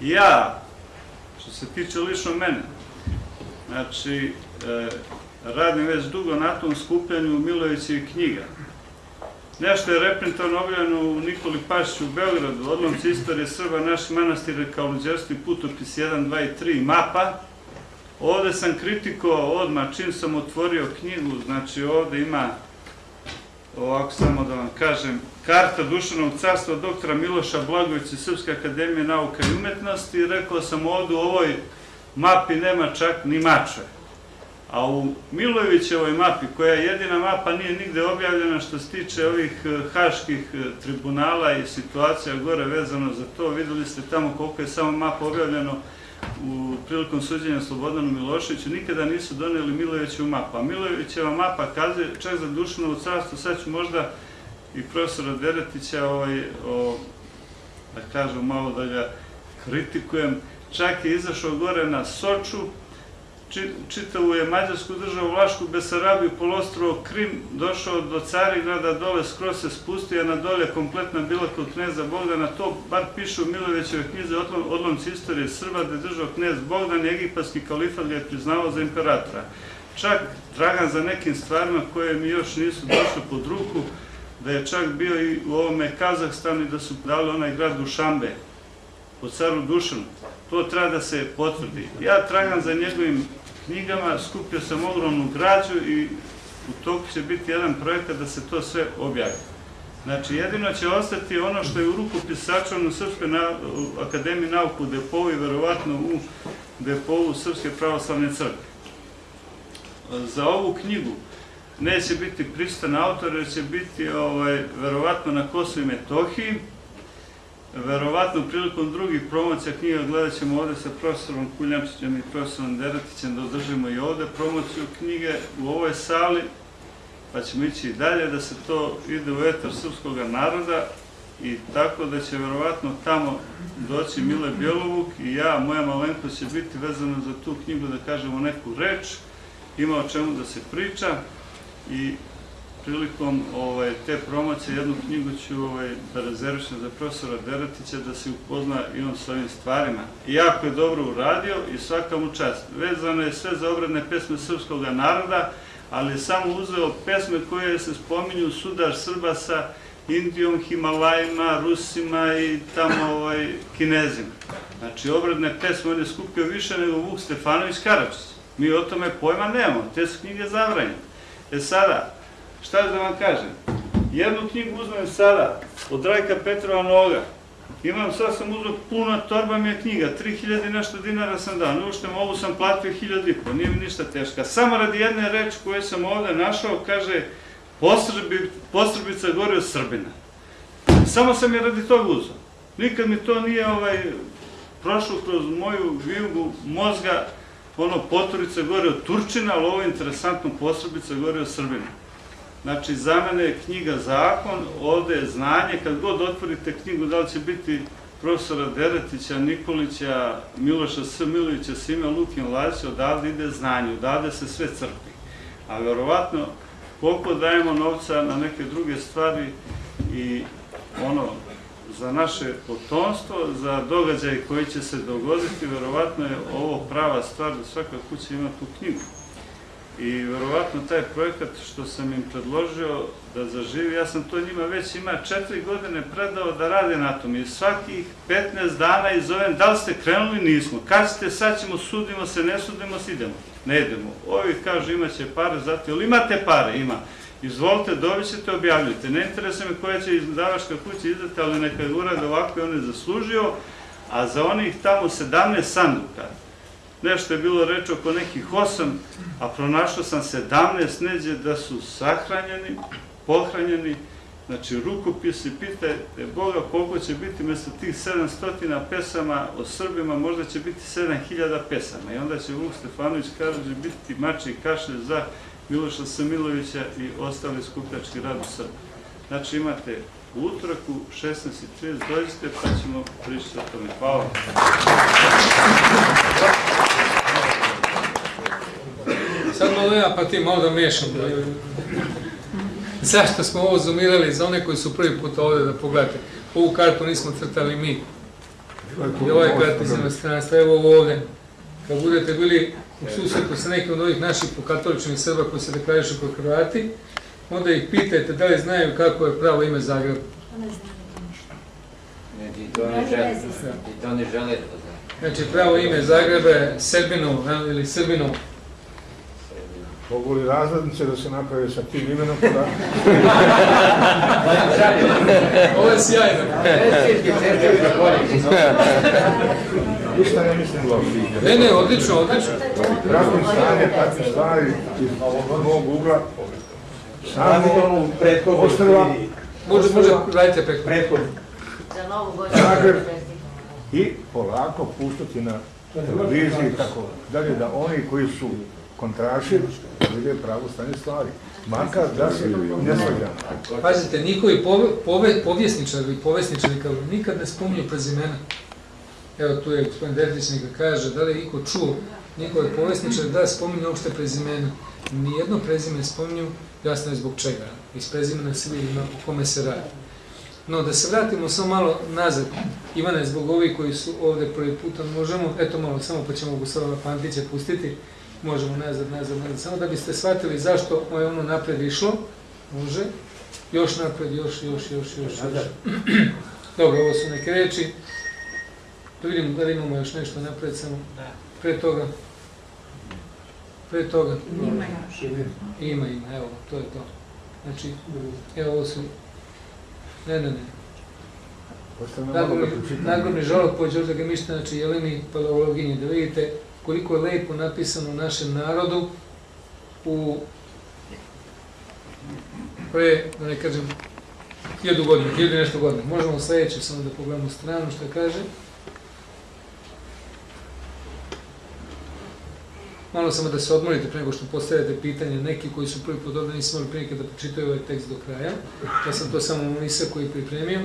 Ja, što se tiče lično mene, znači, e, radim već dugo na tom skupljanju Milojevićevih knjiga. Nešto je reprintovano objavljeno u Nikoli Pašiću u Beogradu, odlomci istorije Srba, naši manastire kao luđerski putopis 1, 2 i 3, mapa. Ovde sam kritikovao odmah čim sam otvorio knjigu, znači ovde ima, ovako samo da vam kažem, karta Dušanog carstva doktora Miloša Blagovića Srpske akademije nauka i umetnosti. Rekao sam ovde u ovoj mapi nema čak ni mačve. A u Milojevićevoj mapi, koja je jedina mapa, nije nigde objavljena što se tiče ovih eh, haških eh, tribunala i situacija gore vezano za to. Videli ste tamo koliko je samo mapa objavljeno u prilikom suđenja Slobodanu Miloševiću. Nikada nisu doneli Milojevićevu mapu. A Milojevićeva mapa kazuje čak za Dušanovo carstvo, sad ću možda i profesora Deretića, ovaj, da kažem malo da ga kritikujem, čak je izašao gore na Soču, čitavu je Mađarsku državu, Vlašku, Besarabiju, polostrovo, Krim, došao do Carigrada, dole skroz se spustio, na dolje kompletna bila kod kneza Bogdana, to bar piše u Milojevićeve knjize odlom, odlomci istorije Srba, da je držao knez Bogdan, egipatski kalifat ga je priznavao za imperatora. Čak tragan za nekim stvarima koje mi još nisu došle pod ruku, da je čak bio i u ovome Kazahstanu i da su dali onaj grad Dušanbe, po caru Dušanu. To treba da se potvrdi. Ja tragam za njegovim knjigama, skupio sam ogromnu građu i u toku će biti jedan projekat da se to sve objavi. Znači, jedino će ostati ono što je u rukopisaču u Srpskoj na, Akademiji nauku u Depovu i verovatno u Depovu Srpske pravoslavne crkve. Za ovu knjigu neće biti pristan autor, jer će biti ovaj, verovatno na Kosovo i Metohiji, Verovatno prilikom drugih promocija knjiga gledat ćemo ovde sa profesorom Kuljamčićem i profesorom Deretićem da održimo i ovde promociju knjige u ovoj sali, pa ćemo ići i dalje da se to ide u etar srpskog naroda i tako da će verovatno tamo doći Mile Bjelovuk i ja, moja malenkost će biti vezana za tu knjigu da kažemo neku reč, ima o čemu da se priča i prilikom ovaj, te promocije jednu knjigu ću ovaj, da rezervišem za profesora Deretića da se upozna i on s ovim stvarima. I jako je dobro uradio i svaka mu čast. Vezano je sve za obradne pesme srpskog naroda, ali je samo uzeo pesme koje se spominju sudar Srba sa Indijom, Himalajima, Rusima i tamo ovaj, Kinezima. Znači, obradne pesme on je skupio više nego Vuk Stefanović Karadžić. Mi o tome pojma nemamo, te su knjige zabranjene. E sada, šta da vam kažem? Jednu knjigu uzmem sada od Rajka Petrova Noga. Imam, sad sam uzeo puna torba mi je knjiga, 3000 i nešto dinara sam dao, ne uštem, ovu sam platio 1000 i po, nije mi ništa teška. Samo radi jedne reči koje sam ovde našao, kaže, Posrbi, Posrbica gori od Srbina. Samo sam je radi toga uzeo. Nikad mi to nije ovaj, prošlo kroz moju vijugu mozga, ono, Poturica gori od Turčina, ali ovo je interesantno, Posrbica gori od Srbina. Znači, za mene je knjiga zakon, ovde je znanje, kad god otvorite knjigu, da li će biti profesora Deretića, Nikolića, Miloša S. Milovića, Sime Lukin Lazića, odavde ide znanje, odavde se sve crpi. A verovatno, koliko dajemo novca na neke druge stvari i ono, za naše potomstvo, za događaje koji će se dogoditi, verovatno je ovo prava stvar da svaka kuća ima tu knjigu. I verovatno taj projekat što sam im predložio da zaživi, ja sam to njima već ima četiri godine predao da rade na tom i svakih 15 dana izovem da li ste krenuli, nismo. Kad ste, sad ćemo, sudimo se, ne sudimo se, idemo. Ne idemo. Ovi kažu imaće pare, zato, ili imate pare? Ima. Izvolite, dobit ćete, objavljujte. Ne interesuje me koja će izdavačka kuća izdati, ali neka je urade ovako i on je zaslužio, a za onih tamo 17 sanduka, nešto je bilo reč oko nekih 8, a pronašao sam 17 neđe da su sahranjeni, pohranjeni, znači rukopisi, pitajte Boga koliko će biti mesto tih 700 pesama o Srbima, možda će biti 7000 pesama i onda će Vuk Stefanović Karadžić biti mači kašelj za Miloša Samilovića i ostali skupljački rad u Srbiji. Znači imate u utoraku 16.30 dođite pa ćemo pričati o tome. Hvala. Sad malo ja pa ti malo da miješam. Zašto smo ovo zoomirali za one koji su prvi put ovdje da pogledate? Ovu kartu nismo crtali mi. I ovaj kart iz inostranstva, evo ovo ovdje. Kad budete bili u susretu sa nekim od ovih naših pokatoličnih Srba koji se deklarišu kao Hrvati, onda ih pitajte da li znaju kako je pravo ime Zagreba. Ne, i to ne žele, i to ne žele da zna. Znači pravo ime Zagreba je Srbinov jel, ili Srbinov. Mogu li razrednice da se naprave sa tim imenom? Pa da, Ovo je sjajno. Ništa ne mislim loše. Ne, ne, odlično, odlično. Pratim stanje, takve stvari iz mog ugla. Samo ostrva Može, može, radite prethodno Za novu godinu. Zagreb. i polako puštati na televiziji i tako dalje, da oni koji su kontraši vide pravu stanje stvari. Makar da se ne svađamo. Pazite, njihovi pove, pove, povjesničari povjesničari kao nikad ne spominju prezimena. Evo tu je gospodin Derdić neka kaže, da li je iko čuo njihove povjesničare da spominju uopšte prezimena. Nijedno prezime spominju, jasno je zbog čega. Iz prezimena se vidi o kome se radi. No, da se vratimo samo malo nazad. Ivane, zbog ovih koji su ovdje prvi puta, možemo, eto malo, samo pa ćemo Gustava Pantića pustiti, možemo nazad, nazad, nazad, samo da biste shvatili zašto je ono napred išlo, može, još napred, još, još, još, još, još. Dobro, ovo su neke reči. Da vidimo da li imamo još nešto napred samo. Pre toga. Pre toga. Ima, ima, evo, to je to. Znači, evo ovo su... Ne, ne, ne. Nagorni, žalog po Đorđa Gemišta, znači Jeleni Paleologinji, da vidite koliko je lepo napisano u našem narodu u pre, da ne kažem, hiljadu godina, hiljadu nešto godina. Možemo sledeće samo da pogledamo stranu što kaže. Malo samo da se odmorite pre nego što postavljate pitanje, neki koji su prvi put ovdje nisu imali prilike da pročitaju ovaj tekst do kraja. Ja sam to samo Monisa koji pripremio.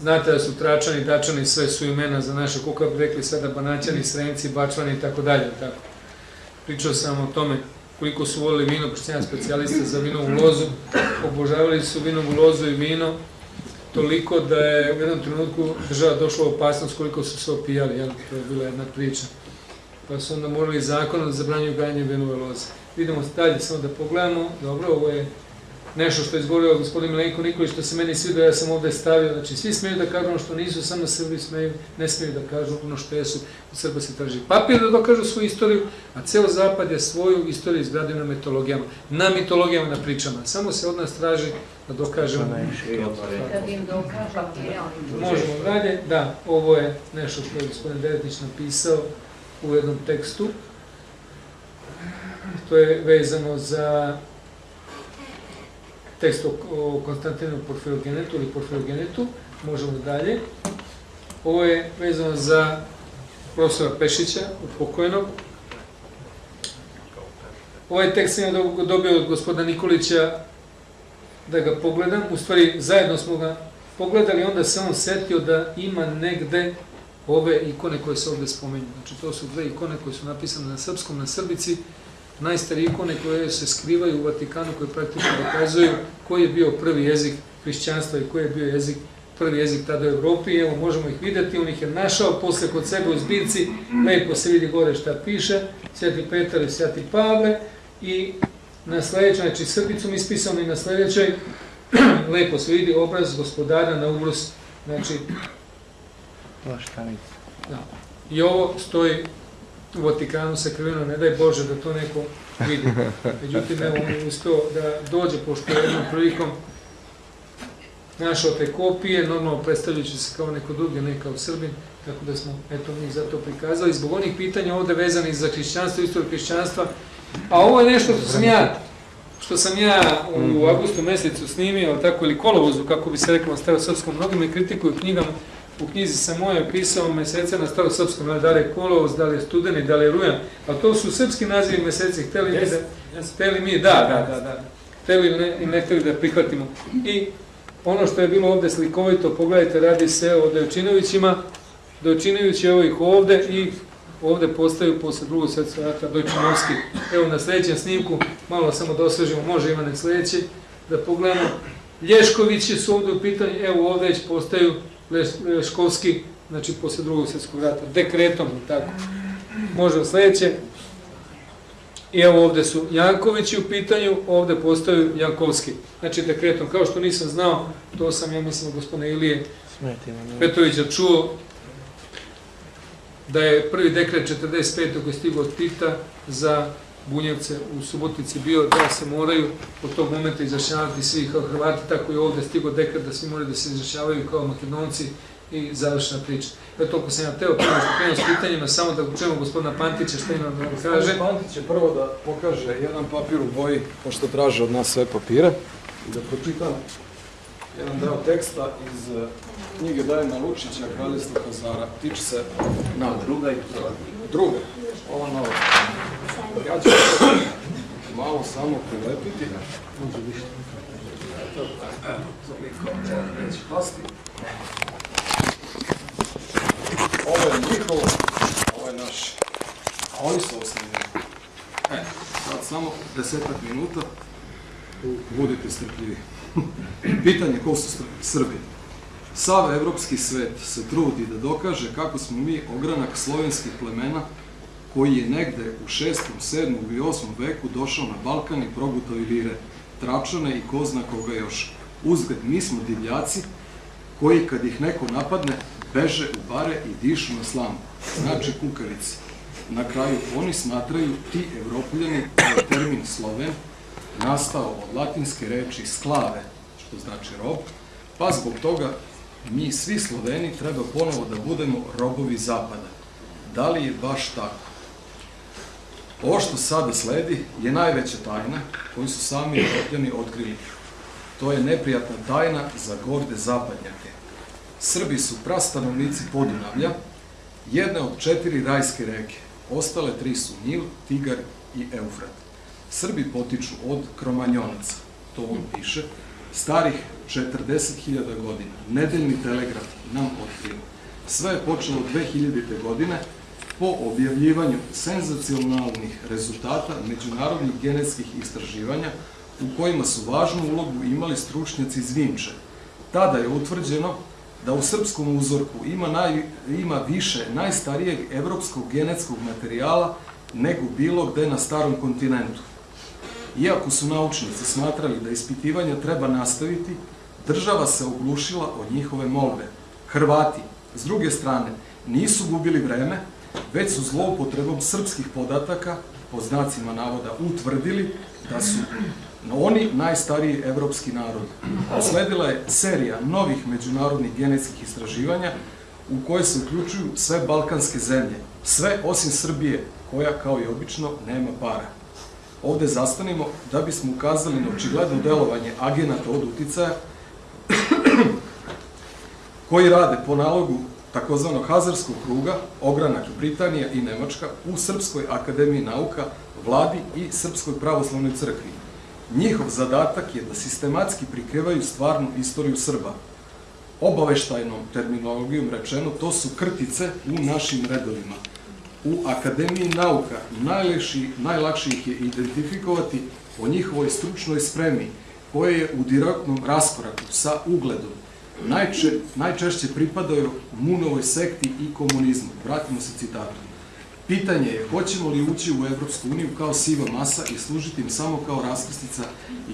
Znate da su Tračani, Dačani, sve su imena za naše, kako bi rekli sada, Banaćani, Srenci, Bačvani i tako dalje. Tako. Pričao sam o tome koliko su volili vino, pošto sam ja specijalista za vinovu lozu, obožavali su vinovu lozu i vino, toliko da je u jednom trenutku država došla u opasnost koliko su se opijali, jel? to je bila jedna priča. Pa su onda morali zakon da zabranjuju gajanje vinove loze. Vidimo dalje, samo da pogledamo, dobro, ovo je nešto što je izgovorio gospodin Milenko Nikolić, što se meni sviđa, ja sam ovde stavio, znači svi smeju da kažu ono što nisu, samo Srbi smeju, ne smeju da kažu ono što jesu, od Srba se traži papir da dokažu svoju istoriju, a ceo Zapad je svoju istoriju izgradio na mitologijama, na mitologijama, na pričama, samo se od nas traži da dokažemo. Kad im dokažemo, oni. Možemo dalje, da, ovo je nešto što je gospodin Deretić napisao u jednom tekstu, to je vezano za tekst o, Konstantinu Porfirogenetu ili Porfirogenetu, možemo dalje. Ovo je vezano za profesora Pešića, pokojnog. Ovaj tekst sam dobio od gospodina Nikolića da ga pogledam, u stvari zajedno smo ga pogledali, onda se on setio da ima negde ove ikone koje se ovde spomenju. Znači to su dve ikone koje su napisane na srpskom, na srbici, najstarije ikone koje se skrivaju u Vatikanu, koje praktično dokazuju koji je bio prvi jezik hrišćanstva i koji je bio jezik prvi jezik tada u Evropi. Evo, možemo ih videti, on ih je našao posle kod sebe u zbirci, lepo se vidi gore šta piše, Sveti Petar i Sveti Pavle. I na sledećoj, znači srbicom ispisano i na sledećoj, lepo se vidi obraz gospodara na ubrus, znači Da. I ovo stoji u Vatikanu sakriveno, ne daj Bože da to neko vidi. Međutim, evo, on je uspio da dođe, pošto je jednom prilikom našao te kopije, normalno predstavljajući se kao neko drugi, ne kao Srbin, tako da smo eto njih zato prikazali. Zbog onih pitanja ovde vezanih za hrišćanstvo, istoriju hrišćanstva, a ovo je nešto što sam ja što sam ja u avgustu mesecu snimio, tako ili kolovozu, kako bi se reklo na starosrpskom, mnogi me kritikuju knjigama, u knjizi sam moje pisao mesece na starosrpskom, da li je kolovoz, da li je studeni, da li je rujan, a to su srpski nazivi meseci, hteli mi da, hteli mi, da, da, da, da, hteli ili ne, i ne hteli da prihvatimo. I ono što je bilo ovde slikovito, pogledajte, radi se o Dojčinovićima, Dojčinović je ovih ovde i ovde postaju posle drugog svetskog rata Dojčinovski. Evo na sledećem snimku, malo samo da osvežimo, može Ivane sledeći, da pogledamo. Lješkovići su ovde u pitanju, evo ovde već postaju Leš- Leškovski, znači posle drugog svetskog rata, dekretom, tako. Može sledeće. I evo ovde su Jankovići u pitanju, ovde postaju Jankovski. Znači dekretom, kao što nisam znao, to sam ja mislim gospodine Ilije Petrovića čuo, da je prvi dekret 45. koji je stigao od Tita za Bunjevce u Subotici bio da se moraju od tog momenta izrašavati svi kao Hrvati, tako i ovde stigao dekret da svi moraju da se izrašavaju kao Makedonci i završena priča. Evo toliko sam ja teo krenuo s pitanjima, samo da čujemo gospodina Pantića šta ima da nam kaže. Gospodin Pantić će prvo da pokaže jedan papir u boji, pošto traže od nas sve papire, i da pročitam jedan deo teksta iz knjige Dajana Lučića, Kraljevstvo Hazara. Tiče se na druga i prva. Druga, ova nova. Ja ću malo samo prilepiti. Eto, evo, toliko, neće pasti. Ovo je njihovo, ovo je naše. A oni su osnovni. E, sad samo desetak minuta, budite strpljivi. Pitanje ko su Sr- Srbi. Sav evropski svet se trudi da dokaže kako smo mi ogranak slovenskih plemena koji je negde u 6., 7. i 8. veku došao na Balkan i progutao Ilire, Tračane i ko zna koga još. Uzgled, mi smo divljaci koji kad ih neko napadne, beže u bare i dišu na slamu. Znači kukarice. Na kraju oni smatraju ti evropljani da termin Sloven nastao od latinske reči sklave, što znači rob, pa zbog toga mi svi Sloveni treba ponovo da budemo robovi zapada. Da li je baš tako? Ovo što sada sledi je najveća tajna koju su sami Evropljani otkrili. To je neprijatna tajna za gorde zapadnjake. Srbi su prastanovnici Podunavlja, jedne od četiri rajske reke. Ostale tri su Nil, Tigar i Eufrat. Srbi potiču od kromanjonaca, to on piše, starih 40.000 godina. Nedeljni telegraf nam otkriva. Sve je počelo 2000. godine po objavljivanju senzacionalnih rezultata međunarodnih genetskih istraživanja u kojima su važnu ulogu imali stručnjaci iz Vinče. Tada je utvrđeno da u srpskom uzorku ima, naj, ima više najstarijeg evropskog genetskog materijala nego bilo gde na starom kontinentu. Iako su naučnici smatrali da ispitivanja treba nastaviti, država se oglušila od njihove molbe. Hrvati, s druge strane, nisu gubili vreme, već su zloupotrebom srpskih podataka, po znacima navoda, utvrdili da su oni najstariji evropski narod. Sledila je serija novih međunarodnih genetskih istraživanja u koje se uključuju sve balkanske zemlje, sve osim Srbije, koja kao i obično nema para. Ovde zastanimo da bismo ukazali na očigledno delovanje agenata od uticaja koji rade po nalogu takozvanog Hazarskog kruga, ogranak Britanija i Nemačka u Srpskoj akademiji nauka, vladi i Srpskoj pravoslavnoj crkvi. Njihov zadatak je da sistematski prikrivaju stvarnu istoriju Srba. Obaveštajnom terminologijom rečeno, to su krtice u našim redovima. U Akademiji nauka najlakši, najlakše ih je identifikovati po njihovoj stručnoj spremi, koja je u direktnom raskoraku sa ugledom. Najče, najčešće pripadaju Munovoj sekti i komunizmu. Vratimo se citatu. Pitanje je hoćemo li ući u Evropsku uniju kao siva masa i služiti im samo kao raskrstica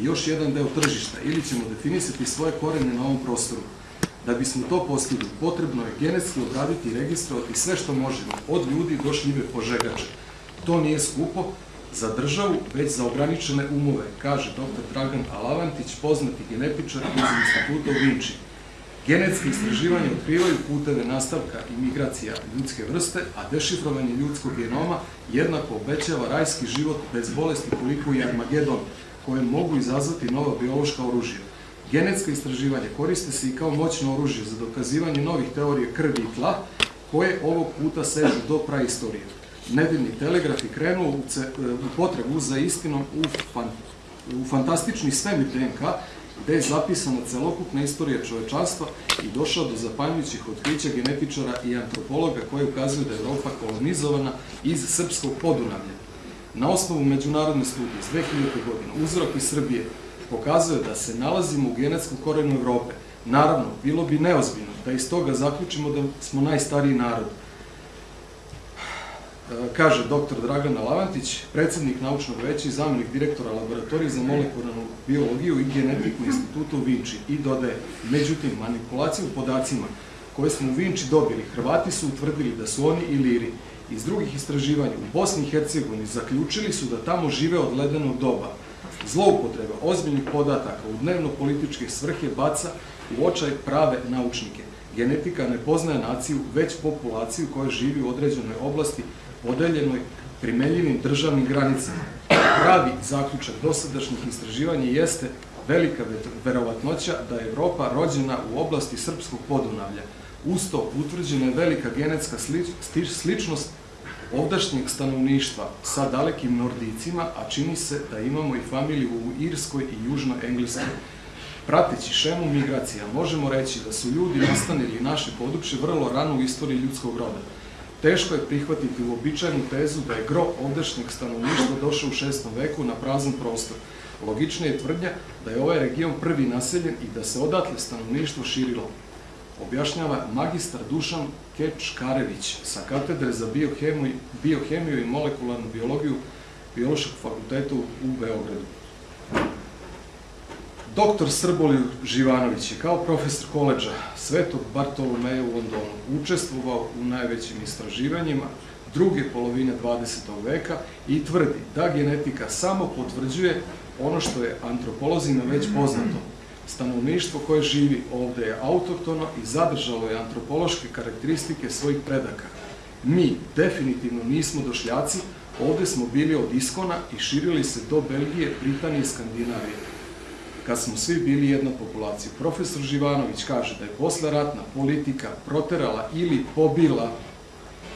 i još jedan deo tržišta ili ćemo definisati svoje korene na ovom prostoru. Da bismo to postigli, potrebno je genetski obraditi i registrovati sve što možemo, od ljudi do šljive požegače. To nije skupo za državu, već za ograničene umove, kaže dr. Dragan Alavantić, poznati genetičar iz instituta u Vinči. Genetske istraživanja otkrivaju puteve nastavka i migracija ljudske vrste, a dešifrovanje ljudskog genoma jednako obećava rajski život bez bolesti koliko i Armagedon, koje mogu izazvati nova biološka oružja. Genetska istraživanja koriste se i kao moćno oružje za dokazivanje novih teorija krvi i tla, koje ovog puta sežu do praistorije. Nedeljni telegraf je krenuo u, potrebu za istinom u, fan, u fantastični svemir DNK, gde je zapisana celokupna istorija čovečanstva i došao do zapanjujućih otkrića genetičara i antropologa koji ukazuju da je Evropa kolonizovana iz srpskog podunavlja. Na osnovu međunarodne studije iz 2000. godine uzorak iz Srbije pokazuje da se nalazimo u genetskom korenu Evrope. Naravno, bilo bi neozbiljno da iz toga zaključimo da smo najstariji narod. E, kaže dr. Dragana Lavantić, predsednik naučnog veća i zamjenik direktora laboratorije za molekularnu biologiju i genetiku instituta u Vinči i dodaje, međutim, manipulaciju podacima koje smo u Vinči dobili, Hrvati su utvrdili da su oni iliri. Iz drugih istraživanja u Bosni i Hercegovini zaključili su da tamo žive od ledenog doba. Zloupotreba ozbiljnih podataka u dnevno-političke svrhe baca u očaj prave naučnike. Genetika ne poznaje naciju, već populaciju koja živi u određenoj oblasti podeljenoj primenljivim državnim granicama. Pravi zaključak dosadašnjih istraživanja jeste velika verovatnoća da je Evropa rođena u oblasti srpskog podunavlja. Usto utvrđena je velika genetska sličnost ovdašnjeg stanovništva sa dalekim Nordicima, a čini se da imamo i familiju u Irskoj i Južnoengleskoj. Prateći šemu migracija, možemo reći da su ljudi nastanili naše područje vrlo rano u istoriji ljudskog roda. Teško je prihvatiti uobičajenu tezu da je gro ovdašnjeg stanovništva došao u šestom veku na prazan prostor. Logična je tvrdnja da je ovaj region prvi naseljen i da se odatle stanovništvo širilo. Objašnjava magistar Dušan Kečkarević sa katedre za biohemiju, biohemiju i molekularnu biologiju Biološkog fakulteta u Beogradu. Doktor Srbolju Živanović je kao profesor koleđa Svetog Bartolomeja u Londonu učestvovao u najvećim istraživanjima druge polovine 20. veka i tvrdi da genetika samo potvrđuje ono što je antropolozima već poznato. Stanovništvo koje živi ovde je autoktono i zadržalo je antropološke karakteristike svojih predaka. Mi definitivno nismo došljaci, ovde smo bili od iskona i širili se do Belgije, Britanije i Skandinavije kad smo svi bili jedna populacija. Profesor Živanović kaže da je posleratna politika proterala ili pobila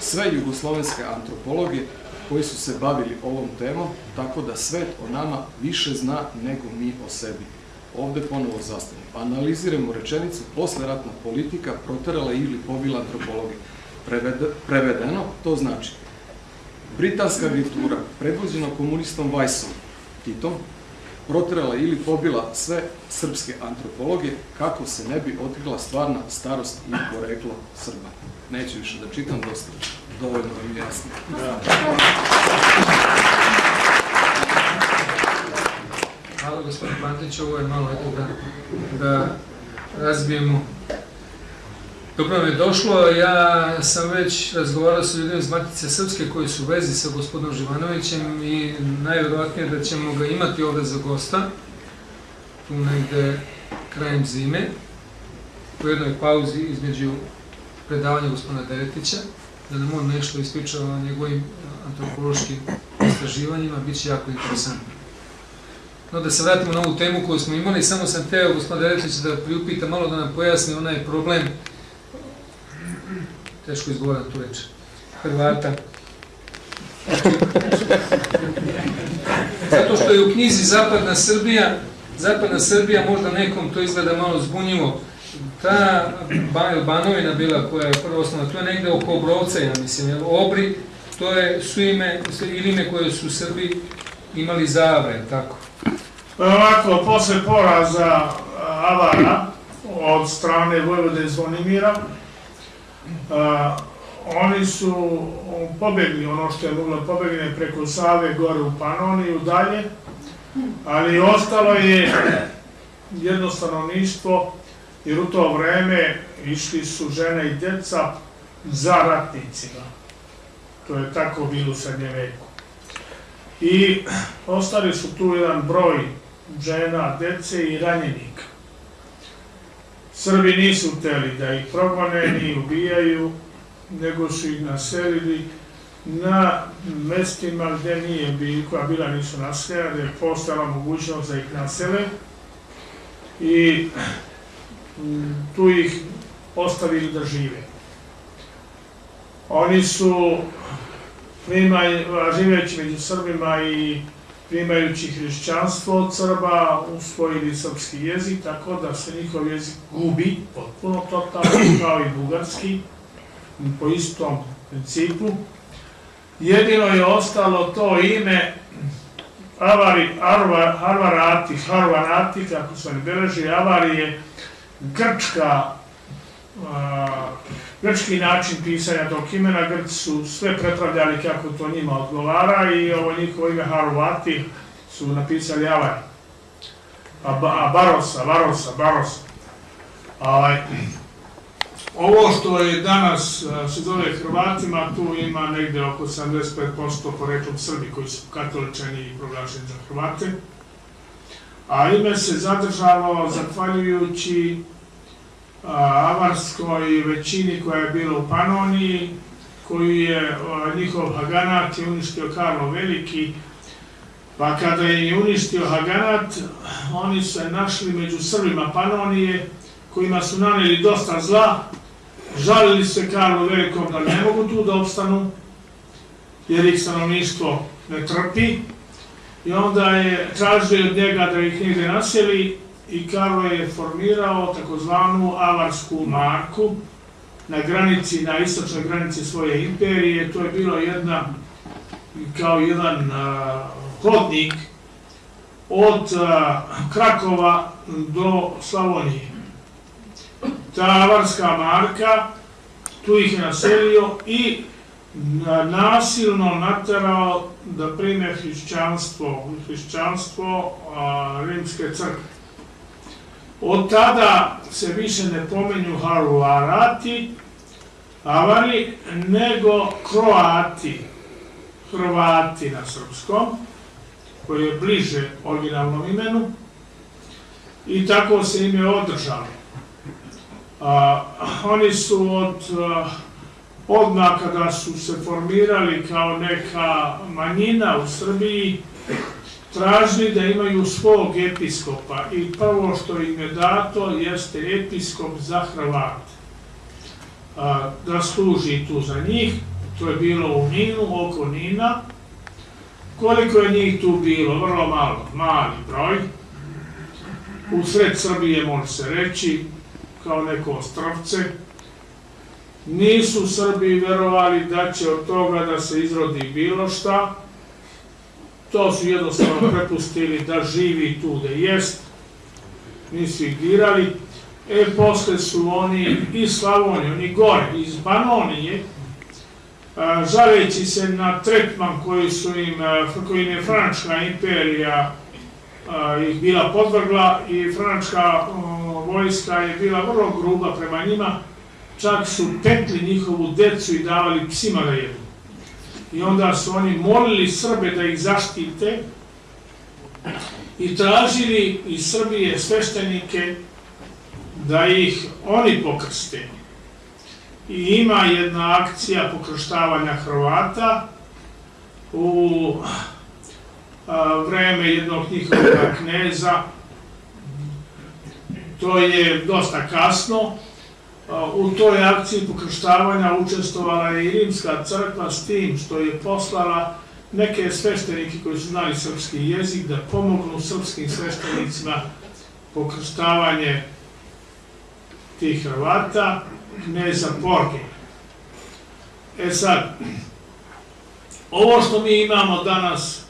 sve jugoslovenske antropologe koji su se bavili ovom temom, tako da svet o nama više zna nego mi o sebi. Ovde ponovo zastavimo. Analiziramo rečenicu posleratna politika proterala ili pobila antropologe. prevedeno, to znači Britanska virtura, predvođena komunistom Weissom, Titom, proterala ili pobila sve srpske antropologe kako se ne bi otkrila stvarna starost i poreklo Srba. Neću više da čitam, dosta dovoljno im jasno. Hvala gospodin Pantić, ovo je malo eto da, da razbijemo. Dobro mi je došlo, ja sam već razgovarao sa ljudima iz Matice Srpske koji su u vezi sa gospodinom Živanovićem i najvjerovatnije da ćemo ga imati ovde za gosta, tu negde krajem zime, u jednoj pauzi između predavanja gospodina Deretića, da nam on nešto ispriča o njegovim antropološkim istraživanjima, bit će jako interesantno. No da se vratimo na ovu temu koju smo imali, samo sam teo gospodina Deretića da priupita malo da nam pojasni onaj problem teško izgovoram tu reč, Hrvata. Zato što je u knjizi Zapadna Srbija, Zapadna Srbija možda nekom to izgleda malo zbunjivo, ta Banovina bila koja je prva osnova, to je negde oko Obrovca, ja mislim, jer Obri, to je su ime, ili ime koje su Srbi imali zavre, tako? Ovako, posle poraza Avara od strane Vojvode Zvonimira, a, oni su pobegli ono što je moglo pobegne preko Save gore u Panoniju dalje, ali ostalo je jedno stanovništvo jer u to vreme išli su žene i djeca za ratnicima. To je tako bilo u srednjem veku. I ostali su tu jedan broj žena, dece i ranjenika. Srbi nisu hteli da ih progone ni ubijaju, nego su ih naselili na mestima gde nije bi, koja bila nisu naseljena, gde je postojala mogućnost da ih nasele i mm, tu ih ostavili da žive. Oni su živeći među Srbima i primajući hrišćanstvo od Srba, usvojili srpski jezik, tako da se njihov jezik gubi potpuno totalno, kao i bugarski, po istom principu. Jedino je ostalo to ime Avari, Arva, Arvarati, Harvanati, kako se ne beleži, Avari je grčka, a, grčki način pisanja tog imena, Grci su sve prepravljali kako to njima odgovara i ovo njihovo ime Harvati su napisali Avari. A, a Barosa, Barosa, Barosa. Ovaj, ovo što je danas a, se zove Hrvatima, tu ima negde oko 75% poreklom Srbi koji su katoličani i proglašeni za Hrvate. A ime se zadržalo zahvaljujući a, avarskoj većini koja je bila u Panoniji, koju je njihov Haganat je uništio Karlo Veliki, pa kada je uništio Haganat, oni se našli među Srbima Panonije, kojima su naneli dosta zla, žalili se Karlu Velikom da ne mogu tu da opstanu, jer ih stanovništvo ne trpi, i onda je tražio od njega da ih negde naseli i Karlo je formirao takozvanu avarsku marku na granici, na istočnoj granici svoje imperije. To je bilo jedna, kao jedan a, hodnik od a, Krakova do Slavonije. Ta avarska marka, tu ih je naselio i na- nasilno naterao da prime hrišćanstvo, hrišćanstvo a, rimske crkve. Od tada se više ne pomenju Haruarati, Avari, nego Kroati, Hrvati na srpskom, koji je bliže originalnom imenu, i tako se ime održalo. A, oni su od odmah kada su se formirali kao neka manjina u Srbiji, tražili da imaju svog episkopa i prvo što im je dato jeste episkop za Hrvate. Da služi tu za njih, to je bilo u Ninu, oko Nina. Koliko je njih tu bilo? Vrlo malo, mali broj. U sred Srbije može se reći, kao neko ostrovce. Nisu Srbi verovali da će od toga da se izrodi bilo šta, to su jednostavno prepustili da živi tu gde jest, nisu ih dirali. E, posle su oni iz Slavonije, oni gore, iz Banonije, žaleći se na tretman koji su im, koji im je Frančka imperija ih bila podvrgla i Frančka vojska je bila vrlo gruba prema njima, čak su petli njihovu decu i davali psima da jedu. I onda su oni molili Srbe da ih zaštite i tražili iz Srbije sveštenike da ih oni pokrste. I ima jedna akcija pokrštavanja Hrvata u vreme jednog njihovog kneza. To je dosta kasno, U toj akciji pokrštavanja učestvovala je i rimska crkva s tim što je poslala neke sveštenike koji su znali srpski jezik da pomognu srpskim sveštenicima pokrštavanje tih Hrvata, kneza Porge. E sad, ovo što mi imamo danas,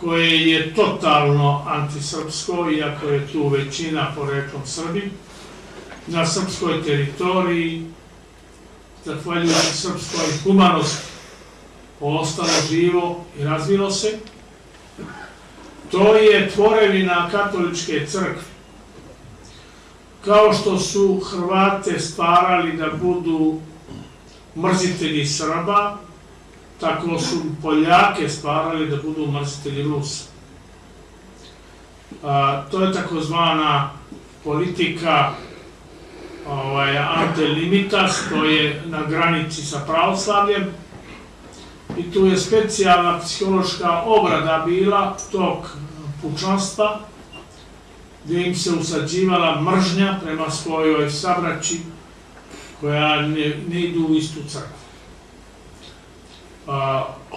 koje je totalno antisrpsko, iako je tu većina poreklom Srbi, na srpskoj teritoriji, zahvaljujući srpskoj humanosti, ostalo živo i razvilo se. To je tvorevina katoličke crkve. kao što su Hrvate stvarali da budu mrzitelji Srba, tako su Poljake stvarali da budu mrzitelji Rusa. A, to je takozvana politika ovaj, ante limitas, to je na granici sa pravoslavljem, i tu je specijalna psihološka obrada bila tog pučanstva, gdje im se usađivala mržnja prema svojoj sabraći koja ne, ne idu u istu crkvu.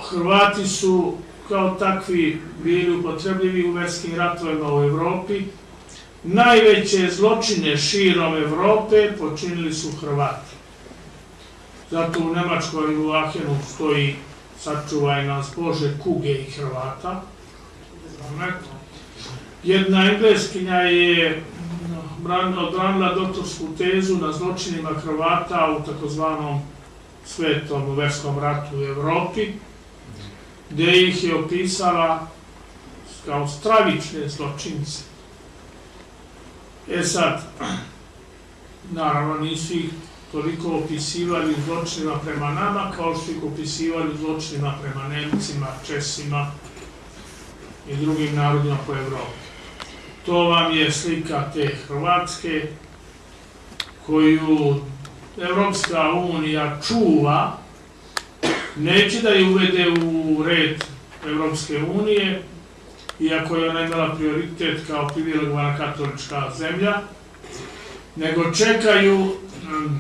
Hrvati su kao takvi bili upotrebljivi u verskim ratovima u Evropi. Najveće zločine širom Evrope počinili su Hrvati. Zato u Nemačkoj u Ahenu stoji sačuvaj nas Bože kuge i Hrvata. Jedna engleskinja je bran- odbranila doktorsku tezu na zločinima Hrvata u takozvanom svetom verskom ratu u Evropi, gde ih je opisala kao stravične zločince. E sad, naravno nisu ih toliko opisivali zločinima prema nama, kao što ih opisivali zločinima prema Nemcima, Česima i drugim narodima po Evropi. To vam je slika te Hrvatske koju Evropska unija čuva, neće da je uvede u red Evropske unije, iako je ona imala prioritet kao privilegovana katolička zemlja, nego čekaju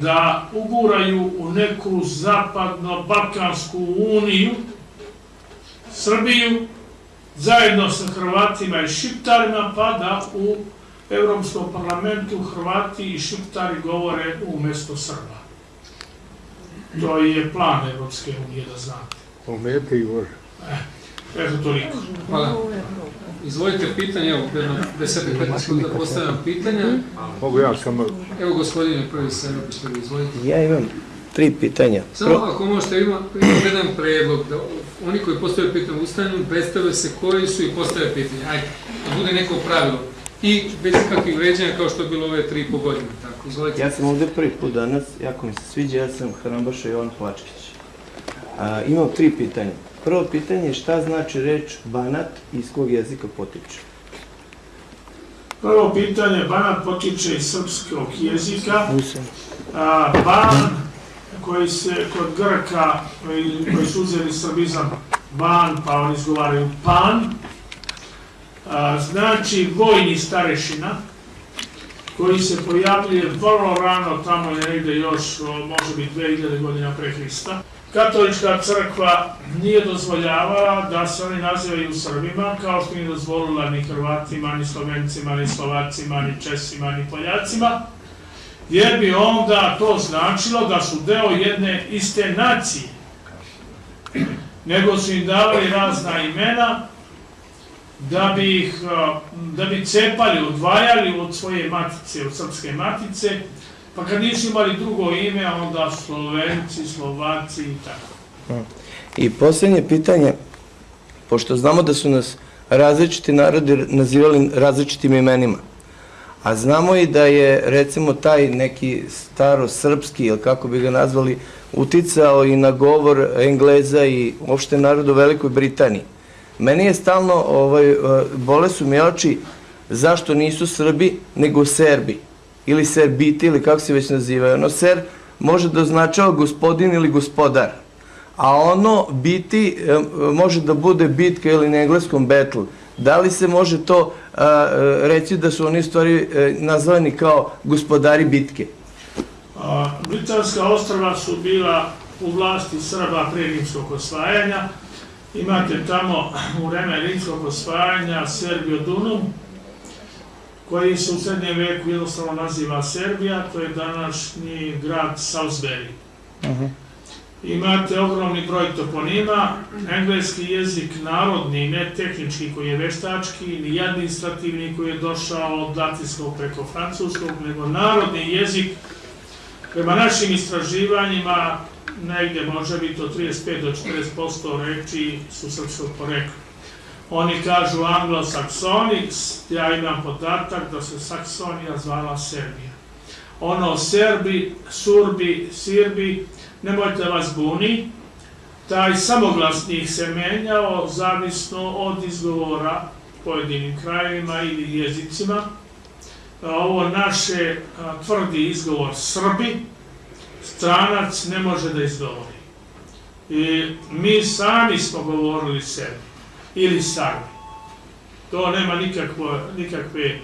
da uguraju u neku zapadno-balkansku uniju Srbiju zajedno sa Hrvatima i Šiptarima, pa da u Evropskom parlamentu Hrvati i Šiptari govore umesto Srba. To je plan Evropske unije, da znate. Umete i Bože. Eto toliko. Hvala. Izvolite pitanje, evo, jedno 10-15 sekunda da postavljam pitanja. Mogu ja samo... Evo gospodine prvi se izvolite. Ja imam tri pitanja. Samo ako možete, ima, ima jedan predlog, da oni koji postavljaju pitanje ustanju, predstave se koji su i postave pitanje. Ajde, da bude neko pravilo. I bez kakvih vređanja kao što je bilo ove tri i po godine. Tako, izvolite. Ja sam ovde prvi put danas, jako mi se sviđa, ja sam Hrambaša Jovan Plačkić. A, imam tri pitanja. Prvo pitanje je šta znači reč banat i iz kog jezika potiče? Prvo pitanje, banat potiče iz srpskog jezika. A, ban, koji se kod Grka, koji, su uzeli srbizam ban, pa oni izgovaraju pan, a, znači vojni starešina, koji se pojavljuje vrlo rano, tamo je negde još, može biti 2000 godina pre Hrista. Katolička crkva nije dozvoljavala da se oni nazivaju Srbima, kao što nije dozvolila ni Hrvatima, ni Slovencima, ni Slovacima, ni Česima, ni Poljacima, jer bi onda to značilo da su deo jedne iste nacije. Nego su im davali razna imena da bi ih, da bi cepali, odvajali od svoje matice, od srpske matice, pa kad nisu imali drugo ime, onda Slovenci, Slovaci i tako. I posljednje pitanje, pošto znamo da su nas različiti narodi nazivali različitim imenima, a znamo i da je recimo taj neki staro srpski, ili kako bi ga nazvali, uticao i na govor Engleza i uopšte narodu u Velikoj Britaniji. Meni je stalno, ovaj, eh, bole su mi oči zašto nisu Srbi, nego Serbi, ili Serbiti, ili kako se već nazivaju. Ono, ser može da označava gospodin ili gospodar, a ono biti može da bude bitka ili na engleskom battle. Da li se može to reći da su oni stvari e, nazvani kao gospodari bitke? A, Britanska ostrava su bila u vlasti Srba pre rimskog osvajanja. Imate tamo u vreme rimskog osvajanja Serbio Dunum, koji se u srednjem veku jednostavno naziva Serbija, to je današnji grad Salisbury. Imate ogromni broj toponima, engleski jezik narodni, ne tehnički koji je veštački, ni administrativni koji je došao od latinskog preko francuskog, nego narodni jezik prema našim istraživanjima negde može biti od 35 do 40% reči su srpskog porekla. Oni kažu anglosaksoni, ja imam podatak da se Saksonija zvala Serbija. Ono Serbi, Surbi, Sirbi, nemojte vas buni, taj samoglasnik se menjao zavisno od izgovora pojedinim krajevima ili jezicima. Ovo naše tvrdi izgovor Srbi, stranac ne može da izgovori. I mi sami smo govorili sebi ili Sarbi. To nema nikakvo, nikakve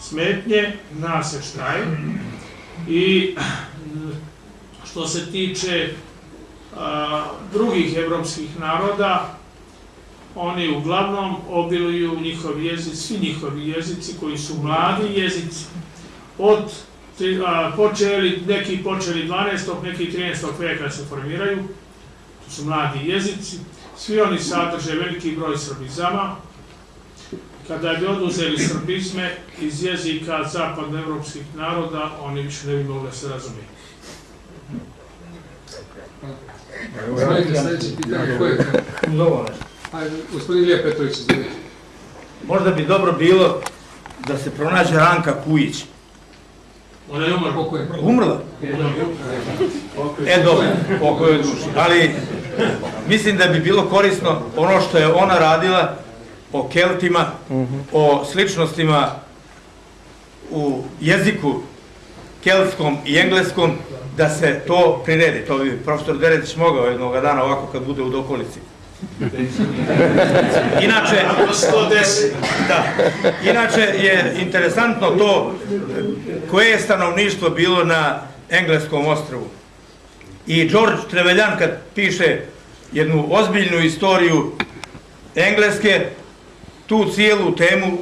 smetnje, zna se šta je. I što se tiče a, drugih evropskih naroda, oni uglavnom obiluju njihovi jezici, svi njihovi jezici koji su mladi jezici. Od a, počeli, neki počeli 12. neki 13. veka se formiraju, to su mladi jezici, svi oni sadrže veliki broj srbizama. Kada bi oduzeli srbizme iz jezika zapadnoevropskih naroda, oni više ne bi mogli da se pitanje, je to? Ajde, gospodin Ilija Petrović, izvolite. Možda bi dobro bilo da se pronađe Ranka Kujić. Ona je umrla. Umrla? E, dobro, pokoj je duši. Ali, mislim da bi bilo korisno ono što je ona radila o Keltima, o sličnostima u jeziku keltskom i engleskom, da se to priredi. To bi profesor Deretić mogao jednog dana ovako kad bude u dokolici. Inače, da, inače je interesantno to koje je stanovništvo bilo na engleskom ostrvu. I George Trevelyan kad piše jednu ozbiljnu istoriju engleske, tu cijelu temu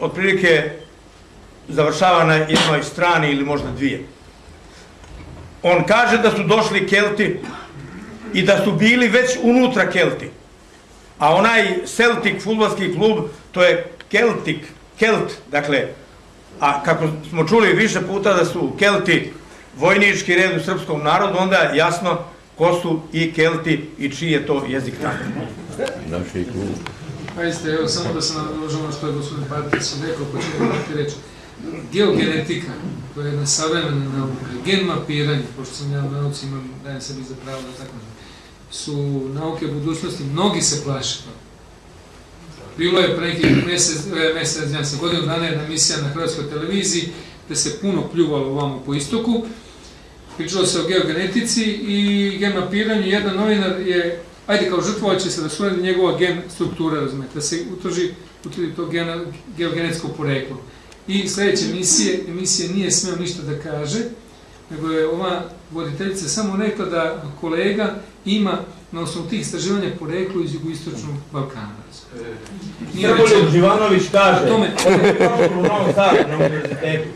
otprilike završava na jednoj strani ili možda dvije. On kaže da su došli Kelti i da su bili već unutra Kelti. A onaj Celtic futbolski klub, to je Celtic, Kelt, dakle, a kako smo čuli više puta da su Kelti vojnički red u srpskom narodu, onda jasno ko su i Kelti i čiji je to jezik tamo. Pazite, evo samo da se nadožem ono što je gospodin Patić rekao, pa ću da reći. Geogenetika, to je jedna savremena nauka, gen mapiranje, pošto sam ja u nauci imam, dajem sebi za pravo da tako kažem, su nauke budućnosti, mnogi se plaše toga. Bilo je pre nekih mesec, e, mesec, ja se godinu dana jedna emisija na hrvatskoj televiziji gde se puno pljuvalo ovamo po istoku. Pričalo se o geogenetici i gen mapiranju. Jedan novinar je, ajde kao žrtvovat će se da suradi njegova gen struktura, razumete, da se utrži, utvrdi to gena, geogenetsko poreklo. I sledeće emisije, emisije nije smeo ništa da kaže, nego je ova voditeljica samo rekla da kolega ima na osnovu tih istraživanja poreklo iz jugoistočnog Balkana. Srboljub. Živanović kaže, Tome. u Novom Sadu na univerzitetu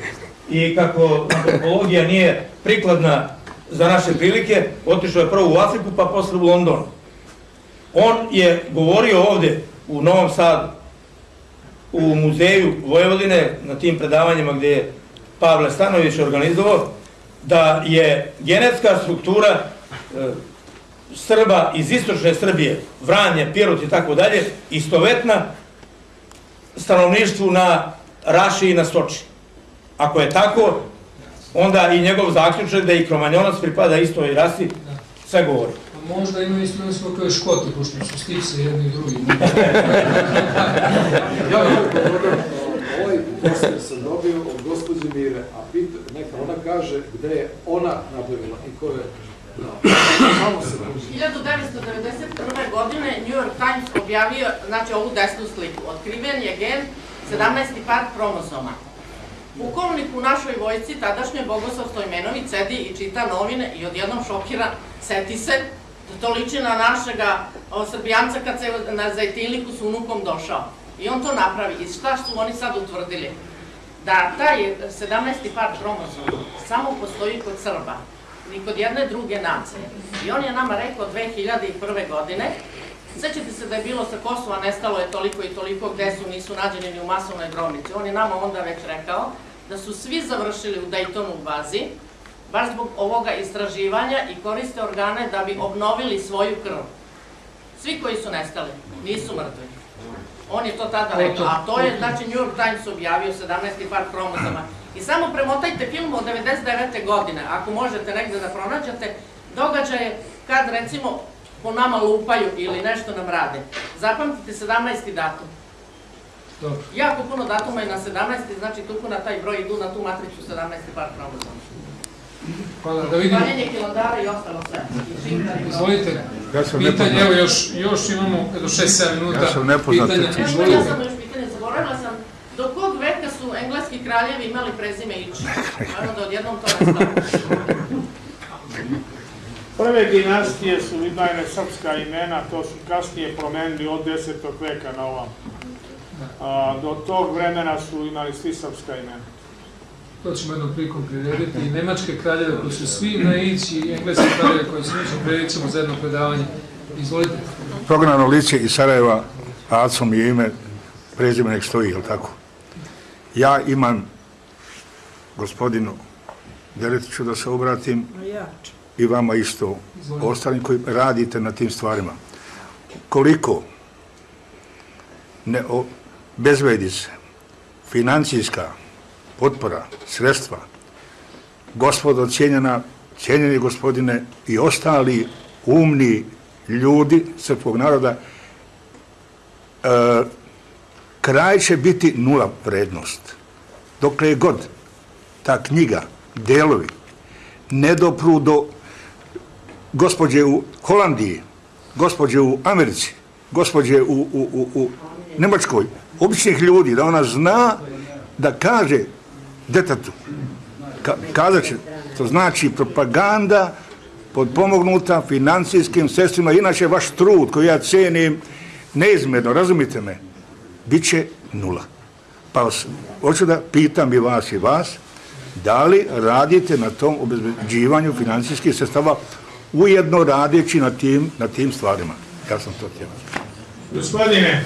i kako antropologija nije prikladna za naše prilike, otišao je prvo u Afriku pa posle u London. On je govorio ovde u Novom Sadu, u muzeju Vojvodine, na tim predavanjima gdje je Pavle Stanović organizovao, da je genetska struktura e, Srba iz istočne Srbije, Vranje, Pirot i tako dalje, istovetna stanovništvu na Raši i na Stoči. Ako je tako, onda i njegov zaključak da i Kromanjonac pripada istoj rasi, sve govori. A možda imaju isto smo kao i Škoti, pošto su skipse jedni i drugi. Ja bih govorio, ovaj poster sam dobio od gospođe Mire, a pita, neka ona kaže gde je ona napravila i ko je dao. Samo se može. 1991. godine New York Times objavio, znači ovu desnu sliku, otkriven je gen 17. par kromosoma. Pukovnik u našoj vojsci, tadašnjoj Bogoslav Stojmenović, sedi i čita novine i odjednom šokira, seti se, da to liči na našega srbijanca kad se na zajtilniku s unukom došao. I on to napravi. I šta su oni sad utvrdili? Da taj 17. par kromosoma samo postoji kod Srba, ni kod jedne druge nacije. I on je nama rekao 2001. godine, Sećate se da je bilo sa Kosova, nestalo je toliko i toliko, gde su, nisu nađeni ni u masovnoj grobnici. On je nama onda već rekao da su svi završili u Daytonu bazi, baš zbog ovoga istraživanja i koriste organe da bi obnovili svoju krv. Svi koji su nestali, nisu mrtvi. On je to tada rekao, a to je, znači, New York Times objavio 17. par kromozoma. I samo premotajte film od 99. godine, ako možete negde da pronađete, događaje kad, recimo, po nama lupaju ili nešto nam rade. Zapamtite 17. datum. Dobro. Jako puno datuma je na 17. znači tuku na taj broj idu na tu matricu 17. par kromozoma. Hvala, da vidimo. Paljenje kilandara i ostalo sve. Izvolite. Ja sam Pitanje, nepoznat. evo još, još imamo do 6-7 minuta. Ja sam nepoznat. Pitanja, Evo, ja sam još pitanje, zaboravila sam, do kog veka su engleski kraljevi imali prezime Iči? Evo da odjednom to. Prve dinastije su imale srpska imena, to su kasnije promenili od 10. veka na ovam. A, do tog vremena su imali svi srpska imena. To ćemo jednom prilikom prirediti. I nemačke kraljeve koji su svi na ići i engleske kraljeve koji su ići, priredit ćemo za jedno predavanje. Izvolite. Prognano lice iz Sarajeva, Aco mi je ime, prezime nek stoji, jel tako? Ja imam gospodinu Deletiću da se obratim i vama isto, ostalim koji radite na tim stvarima. Koliko ne o, bezvedi se financijska potpora, sredstva, gospodo cijenjena, cijenjeni gospodine i ostali umni ljudi srpskog naroda, e, kraj će biti nula vrednost. Dokle je god ta knjiga, delovi, ne dopru do gospođe u Holandiji, gospođe u Americi, gospođe u Nemačkoj, običnih ljudi, da ona zna da kaže detetu, ka, kazat će, to znači propaganda podpomognuta financijskim sredstvima, inače vaš trud koji ja cenim neizmjerno, razumite me, bit će nula. Pa vas, hoću da pitam i vas i vas, da li radite na tom obezbeđivanju financijskih sredstava ujedno radeći na tim, na tim stvarima? Ja sam to htio. Gospodine,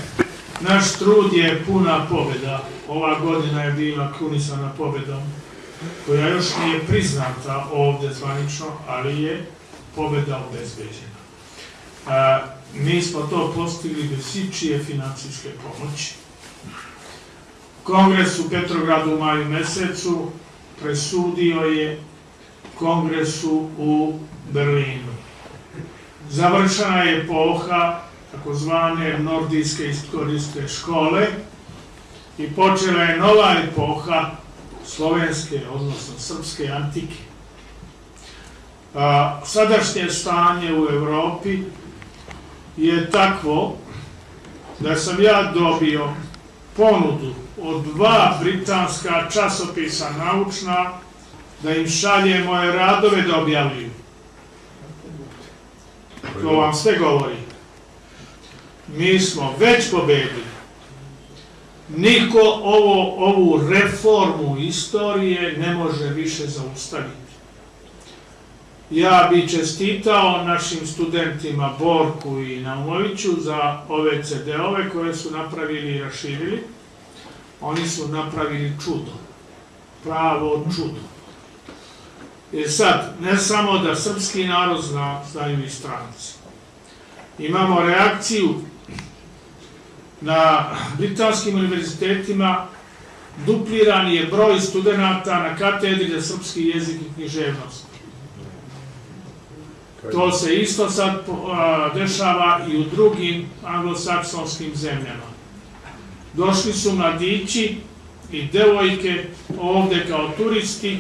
naš trud je puna pobjeda. Ova godina je bila krunisana pobjedom, koja još nije priznata ovdje zvanično, ali je pobjeda obezbeđena. A, mi smo to postigli bez ičije financijske pomoći. Kongres u Petrogradu u maju mesecu presudio je kongresu u Berlinu. Završena je epoha takozvane nordijske istorijske škole i počela je nova epoha slovenske, odnosno srpske antike. A, sadašnje stanje u Evropi je takvo da sam ja dobio ponudu od dva britanska časopisa naučna da im šalje moje radove da objavljuju. To vam sve govori. Mi smo već pobedili. Niko ovo, ovu reformu istorije ne može više zaustaviti. Ja bi čestitao našim studentima Borku i Naumoviću za ove CD-ove koje su napravili i raširili. Oni su napravili čudo. Pravo čudo. Jer sad, ne samo da srpski narod zna, znaju i stranci. Imamo reakciju na britanskim univerzitetima dupliran je broj studenta na katedri za srpski jezik i književnost. To se isto sad dešava i u drugim anglosaksonskim zemljama. Došli su mladići i devojke ovde kao turisti,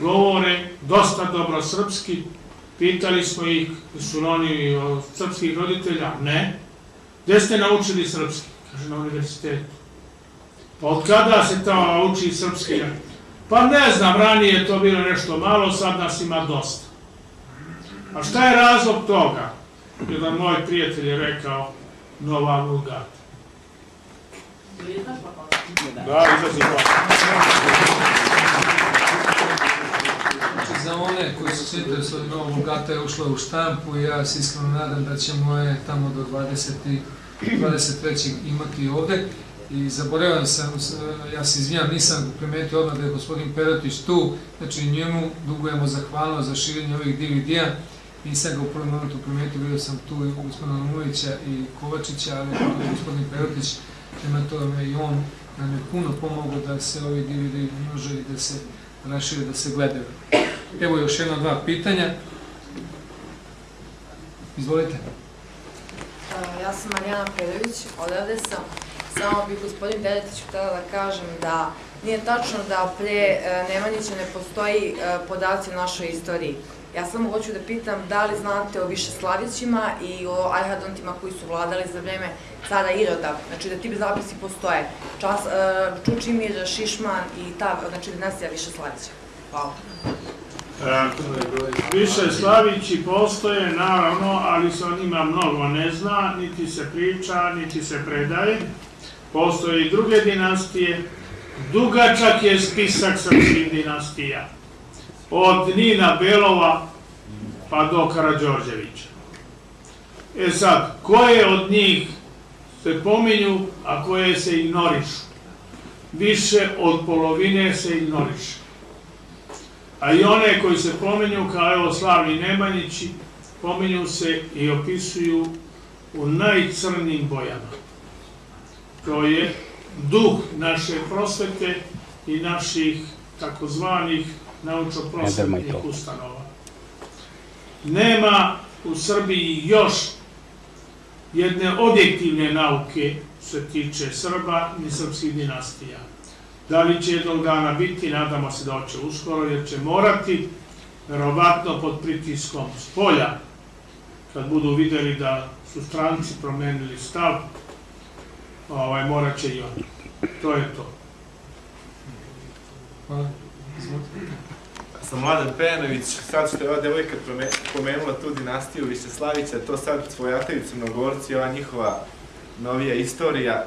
govore dosta dobro srpski, pitali smo ih, su oni od srpskih roditelja, ne. Gde ste naučili srpski? Kaže, na univerzitetu. Pa od kada se tamo uči srpski? Pa ne znam, ranije je to bilo nešto malo, sad nas ima dosta. A šta je razlog toga? Jedan moj prijatelj je rekao, nova vulgata. Da, izlazi pa. Znači, za one koji su se interesovali novom Vulgata je ušla u štampu i ja se iskreno nadam da ćemo je tamo do 20. 23. imati ovde. I zaboravio sam, s- ja se izvinjam, nisam primetio odmah da je gospodin Peratić tu, znači njemu dugujemo zahvalnost za širenje ovih DVD-a nisam ga u prvom momentu primetio, vidio sam tu i gospodina Lomovića i Kovačića, ali je gospodin Perotić, prema tome i on nam je puno pomogao da se ovi DVD množe i da se rašire, da se gledaju. Evo još jedno dva pitanja. Izvolite. Ja sam Marijana Predović, odavde sam. Samo bih gospodin Deletić htjela da kažem da nije tačno da pre e, Nemanjića ne postoji e, podaci o našoj istoriji. Ja samo hoću da pitam da li znate o Višeslavićima i o Ajhadontima koji su vladali za vreme cara Iroda, znači da ti zapisi postoje. Čas, e, Čučimir, Šišman i ta, znači dinastija Višeslavića. Hvala. E, Više Slavići postoje, naravno, ali se o njima mnogo ne zna, niti se priča, niti se predaje. Postoje i druge dinastije. Dugačak je spisak srpskih dinastija. Od Nina Belova pa do Karadžorđevića. E sad, koje od njih se pominju, a koje se ignorišu? Više od polovine se ignoriše. A i one koji se pominju kao evo slavni Nemanjići, pominju se i opisuju u najcrnijim bojama. To je duh naše prosvete i naših takozvanih naučno-prosvetnih ustanova. Nema u Srbiji još jedne objektivne nauke se tiče Srba ni srpskih dinastija. Da li će jednog dana biti, nadamo se da hoće uskoro, jer će morati, verovatno pod pritiskom s polja, kad budu videli da su stranci promenili stav, ovaj, morat će i oni. To je to. Hvala. Sam Mladen Pejanović, sad što je ova devojka pomenula tu dinastiju Višeslavića, to sad svojataju crnogorci, ova njihova novija istorija,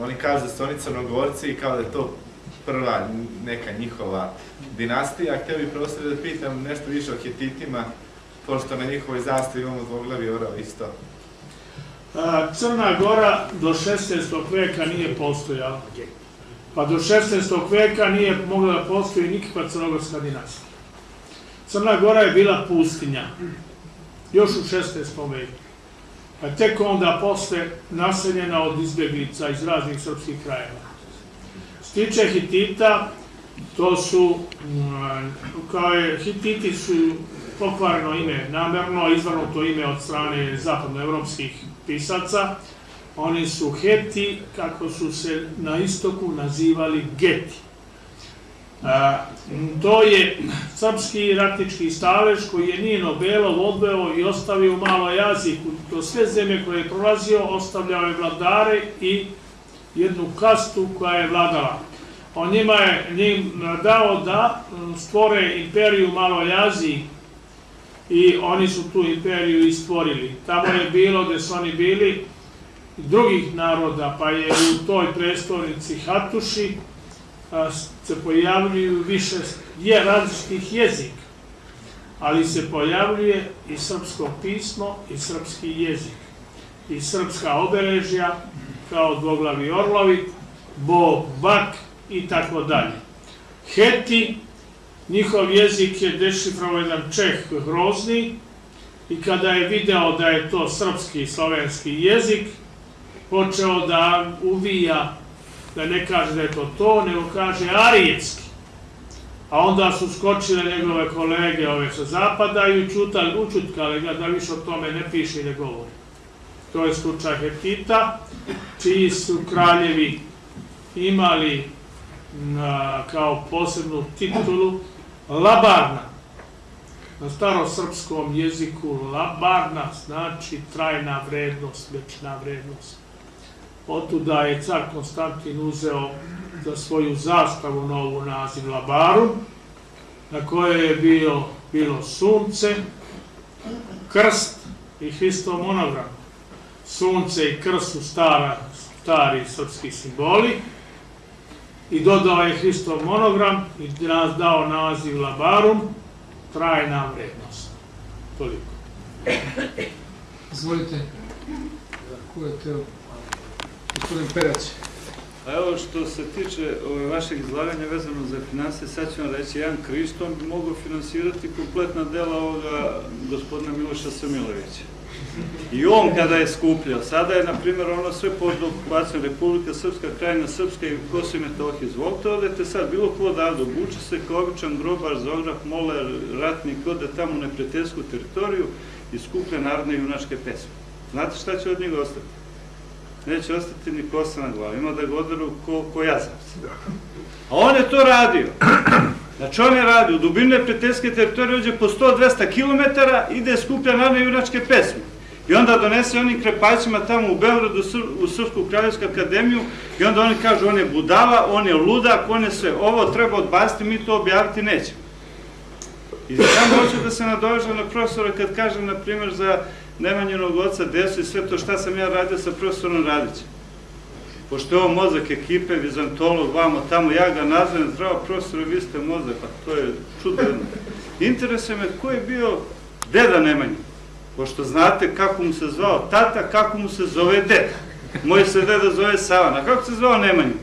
oni kažu da su oni crnogorci i kao da je to prva neka njihova dinastija. Htio bih prosto da pitam nešto više o Hetitima, pošto na njihovoj zastavi imamo dvoglavi orao isto. Crna Gora do 16. veka nije postojala. Pa do 16. veka nije mogla da postoji nikakva crnogorska dinastija. Crna Gora je bila pustinja. Još u 16. veku. A tek onda posle naseljena od izbjeglica iz raznih srpskih krajeva. Tiče Hitita, to su, mm, kao je, Hititi su pokvareno ime, namerno izvrnuto ime od strane zapadnoevropskih pisaca. Oni su Heti, kako su se na istoku nazivali Geti. A, to je srpski ratnički stalež koji je Nino Belov odveo i ostavio u Maloj Aziji. To sve zemlje koje je prolazio, ostavljao je vladare i jednu kastu koja je vladala. On njima je njim dao da m, stvore imperiju Maloj Aziji i oni su tu imperiju i stvorili. Tamo je bilo gde su oni bili drugih naroda, pa je u toj prestolnici Hatuši a, se pojavljuju više je različitih jezika, ali se pojavljuje i srpsko pismo i srpski jezik i srpska obeležja kao dvoglavi orlovi, bog, bak i tako dalje. Heti, njihov jezik je dešifrovao jedan Čeh grozni i kada je video da je to srpski i slovenski jezik, počeo da uvija, da ne kaže da je to to, nego kaže arijetski. A onda su skočile njegove kolege ove sa zapada i učutkali ga da više o tome ne piše i ne govori. To je slučaj Hetita, čiji su kraljevi imali na, kao posebnu titulu Labarna. Na starosrpskom jeziku Labarna znači trajna vrednost, večna vrednost. Otuda je car Konstantin uzeo za svoju zastavu novu naziv Labarum, na kojoj je bio, bilo sunce, krst i Hristov monogram. Sunce i krst su stara, stari srpski simboli i dodao je Hristov monogram i nas dao naziv Labarum, trajna vrednost. Toliko. Izvolite. Ko je teo? Gospodin Perać. Pa evo što se tiče ove, vašeg izlaganja vezano za financije, sad ću vam reći, jedan Krišton bi mogao finansirati kompletna dela ovoga gospodina Miloša Samilovića. I on kada je skupljao, sada je, na primjer, ono sve pod okupacijom Republika Srpska, krajina Srpska i Kosovo i Metohije. Izvolite, odete sad, bilo ko odavde, obuče se kao običan grobar, zograf, moler, ratnik, ode tamo u neprijateljsku teritoriju i skuplja narodne junačke pesme. Znate šta će od njega ostati? Neće ostati ni kosa na glavi, ima da ga oderu ko, ko jazavci. A on je to radio. Znači on je radio, u dubine neprijateljske teritorije uđe po 100-200 km, ide skuplja narodne junačke pesme. I onda donese onim krepaćima tamo u Beogradu, u Srpsku kraljevsku akademiju i onda oni kažu on je budala, on je ludak, on je sve. Ovo treba odbaciti, mi to objaviti nećemo. I samo hoću da se nadovežem na profesora kad kažem, na primjer, za Nemanjenog oca, desu i sve to šta sam ja radio sa profesorom Radićem. Pošto je ovo mozak ekipe, vizantolog, vamo tamo, ja ga nazvem, zdravo profesore, vi ste mozak, pa to je čudno. Interesuje me ko je bio deda Nemanja, pošto znate kako mu se zvao tata, kako mu se zove deda. Moj se deda zove Savan, a kako se zvao Nemanju?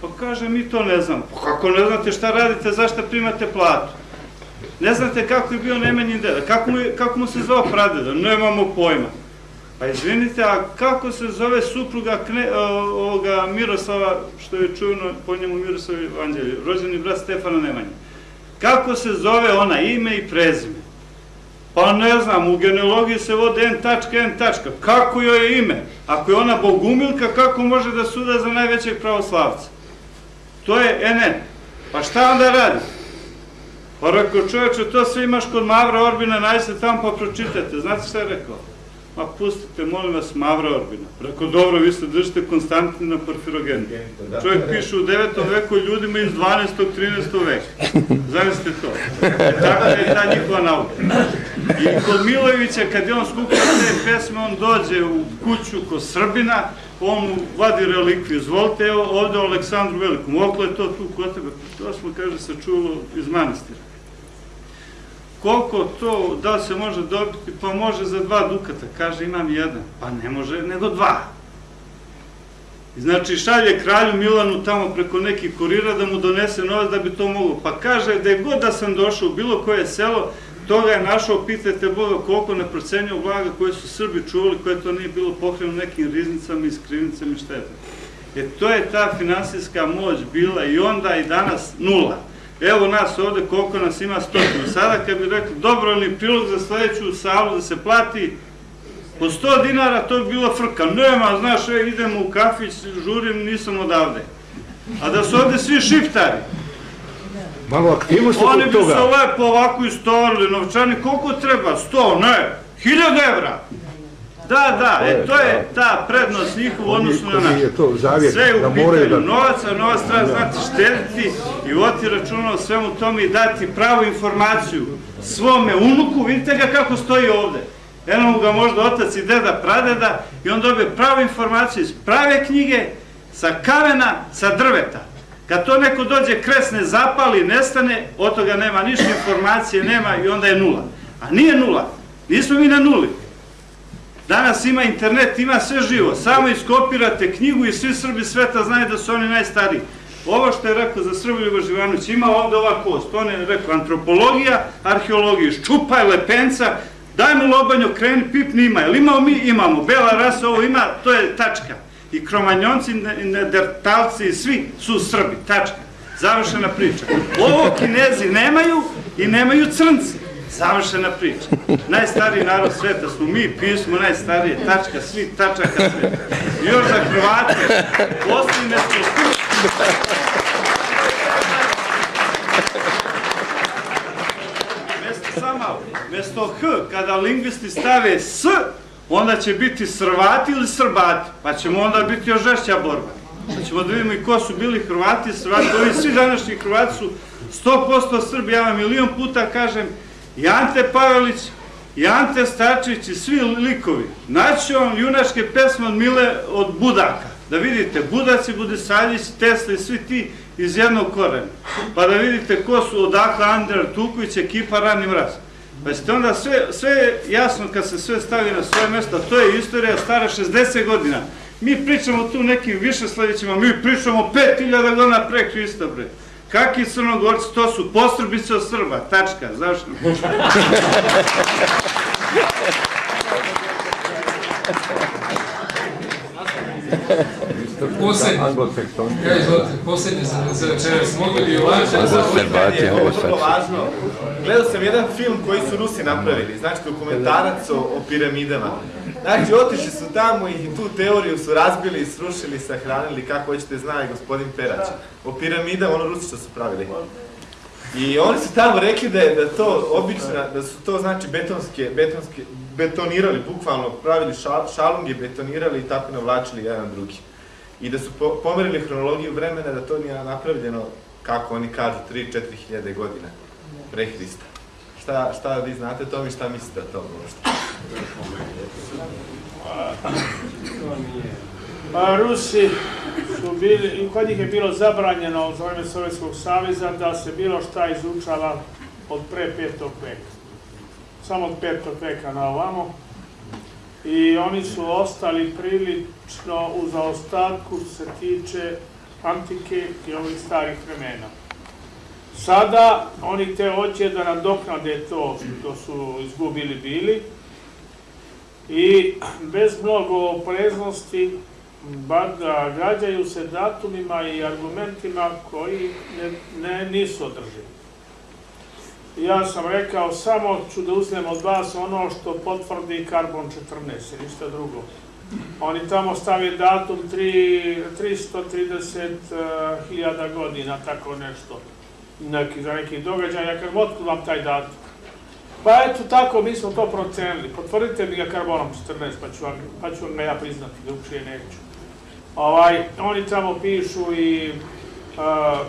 Pa kaže, mi to ne znamo. Pa kako ne znate šta radite, zašto primate platu? Ne znate kako je bio Nemanjin deda, kako mu, kako mu se zvao pradeda, nemamo pojma. Pa izvinite, a kako se zove supruga ovoga Miroslava, što je čujeno po njemu Miroslav Evanđelje, rođeni brat Stefana Nemanja? Kako se zove ona ime i prezime? Pa ne znam, u genealogiji se vode N tačka, N tačka. Kako joj je ime? Ako je ona bogumilka, kako može da suda za najvećeg pravoslavca? To je NN. Pa šta onda radi? Pa rekao čovječe, to sve imaš kod Mavra Orbina, najste tamo pa pročitajte. Znate šta je rekao? Ma pustite, molim vas, Mavra Orbina. Rekao, dobro, vi se držite Konstantina Porfirogena. Čovjek piše u 9. veku ljudima iz 12. 13. veka. Zamislite to. E, tako je ta njihova nauka. I kod Milojevića, kad je on skupio te pesme, on dođe u kuću kod Srbina, on vadi relikviju. Izvolite, evo ovde o Aleksandru Velikom. Okle je to tu kod tebe? To smo, kaže, se čulo iz manastira. Koliko to, da li se može dobiti? Pa može za dva dukata. Kaže, imam jedan. Pa ne može, nego dva. Znači, šalje kralju Milanu tamo preko nekih kurira da mu donese novac da bi to moglo. Pa kaže, da je god da sam došao u bilo koje selo, toga je našao, pitajte Boga koliko neprocenio blaga koje su Srbi čuvali, koje to nije bilo pokreno nekim riznicama i skrivnicama i šta je to. E, to je ta finansijska moć bila i onda i danas nula. Evo nas ovde, koliko nas ima stotinu. Sada kad bi rekli dobrovoljni prilog za sledeću salu da se plati po 100 dinara, to bi bila frka. Nema, znaš, e, idemo u kafić, žurim, nisam odavde. A da su ovde svi šiptari, Malo aktivnosti oni kod bi se toga. lepo ovako istovarili, novčani, koliko treba? 100, ne, 1000 evra. Da, da, e, to je ta prednost njihova u odnosu na to zavjet, Sve je da u pitanju da... novaca, novac treba znati štediti i voti računa o svemu tome i dati pravu informaciju svome unuku, vidite ga kako stoji ovde. Eno mu ga možda otac i deda, pradeda i on dobije pravu informaciju iz prave knjige, sa kamena, sa drveta. Kad to neko dođe kresne, zapali, nestane, od toga nema ništa informacije, nema i onda je nula. A nije nula, nismo mi na nuli. Danas ima internet, ima sve živo. Samo iskopirate knjigu i svi Srbi sveta znaju da su oni najstariji. Ovo što je rekao za Srboljuba Živanović, ima ovde ova kost. On je rekao antropologija, arheologija, ščupaj lepenca, daj mu lobanjo, kreni, pipni ima. Jel imamo mi? Imamo. Bela rasa ovo ima, to je tačka. I kromanjonci, ne- nedertalci i svi su Srbi. Tačka. Završena priča. Ovo kinezi nemaju i nemaju crnci. Završena priča. Najstariji narod sveta smo mi, pismo najstarije, tačka, svi tačaka sveta. Još za Hrvate, posljedne smo Mesto sama, mesto H, kada lingvisti stave S, onda će biti Srvati ili Srbati, pa ćemo onda biti još žešća borba. Pa ćemo da vidimo i ko su bili Hrvati, Srvati, ovi svi današnji Hrvati su 100% Srbi, ja vam milion puta kažem, i Ante Pavelić, i Ante Stačić i svi likovi. Naći vam junačke pesme od Mile od Budaka. Da vidite, Budaci, Budisaljić, Tesla i svi ti iz jednog korena. Pa da vidite ko su odakle Andrer Tuković, ekipa Rani Mraz. Pa ćete onda sve, sve je jasno kad se sve stavi na svoje mesto, to je istorija stara 60 godina. Mi pričamo tu nekim više sljedećima, mi pričamo 5000 godina pre Hrista, bre. Kakvi crnogorci, to su postrbice od Srba, tačka, zašto? Posljednje, ja izvolite, posljednje za, za večeras, mogli bi ovako... pitanje, ovo je vrlo važno. Gledao sam jedan film koji su Rusi napravili, znači dokumentarac o, o piramidama. Znači, otišli su tamo i tu teoriju su razbili, srušili, sahranili, kako hoćete zna i gospodin Perać. O piramidama, ono Rusi što su pravili. I oni su tamo rekli da je da to obična, da su to znači betonske, betonske, betonirali, bukvalno pravili šal, šalunge, betonirali i tako navlačili jedan drugi. I da su po, pomerili hronologiju vremena da to nije napravljeno, kako oni kažu, 3-4 hiljade godina pre Hrista. Šta, šta vi znate o tome i šta mislite o tome možda? Pa Rusi su bili, kod njih je bilo zabranjeno za vreme Sovjetskog saveza da se bilo šta izučava od pre petog veka. Samo od petog veka na ovamo. I oni su ostali prilično u zaostatku se tiče antike i ovih starih vremena. Sada oni te hoće da nadoknade to što su izgubili bili i bez mnogo opreznosti bar da gađaju se datumima i argumentima koji ne, ne, nisu održivi. Ja sam rekao, samo ću da uzmem od vas ono što potvrdi karbon 14, i ništa drugo. Oni tamo stave datum 3, 330.000 godina, tako nešto, neki, za neki događaj. Ja kažem, otkud vam taj datum? Pa eto tako, mi smo to procenili. Potvrdite mi ga karbonom 14, pa ću vam, pa ću vam ga ja priznati, drugčije neću. Ovaj, oni tamo pišu i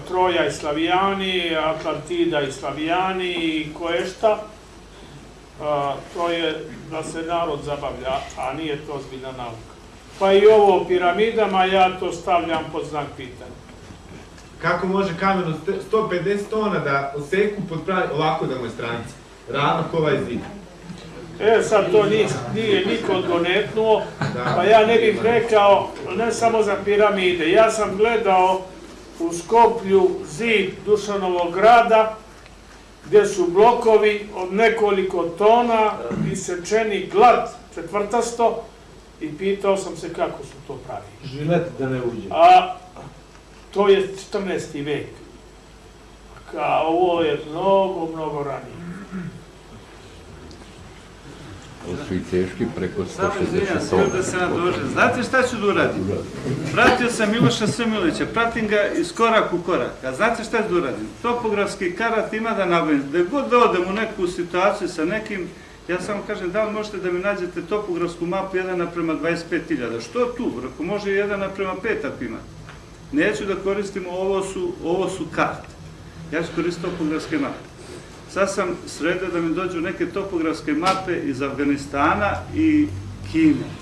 Troja i Slavijani, Atlantida i Slavijani i koješta. To je da se narod zabavlja, a nije to ozbiljna nauka. Pa i ovo o piramidama, ja to stavljam pod znak pitanja. Kako može kamen od 150 tona da oseku pod pravi, ovako da mu je stranica? Ravno ko ovaj zid. E, sad to nije, nije niko odgonetnuo, pa ja ne bih rekao, ne samo za piramide, ja sam gledao u Skoplju zid Dušanovog grada, gdje su blokovi od nekoliko tona isečeni glad četvrtasto i pitao sam se kako su to pravili. Žilet da ne uđe. A to je 14. vek. Kao ovo je mnogo, mnogo ranije. To su i teški preko Samo 160 izvinjam se, tona. da se nadožem. Znate šta ću da uradim? Pratio sam Miloša Semilovića, pratim ga iz korak u korak. A znate šta ću da uradim? Topografski karat ima da nabavim. Da god da odem u neku situaciju sa nekim, ja samo kažem, da li možete da mi nađete topografsku mapu 1 naprema 25.000? Što tu? Ako može 1 naprema 5 ako imate. Neću da koristimo, ovo su, ovo su karte. Ja ću koristiti topografske mape. Sad sam sredio da mi dođu neke topografske mape iz Afganistana i Kine.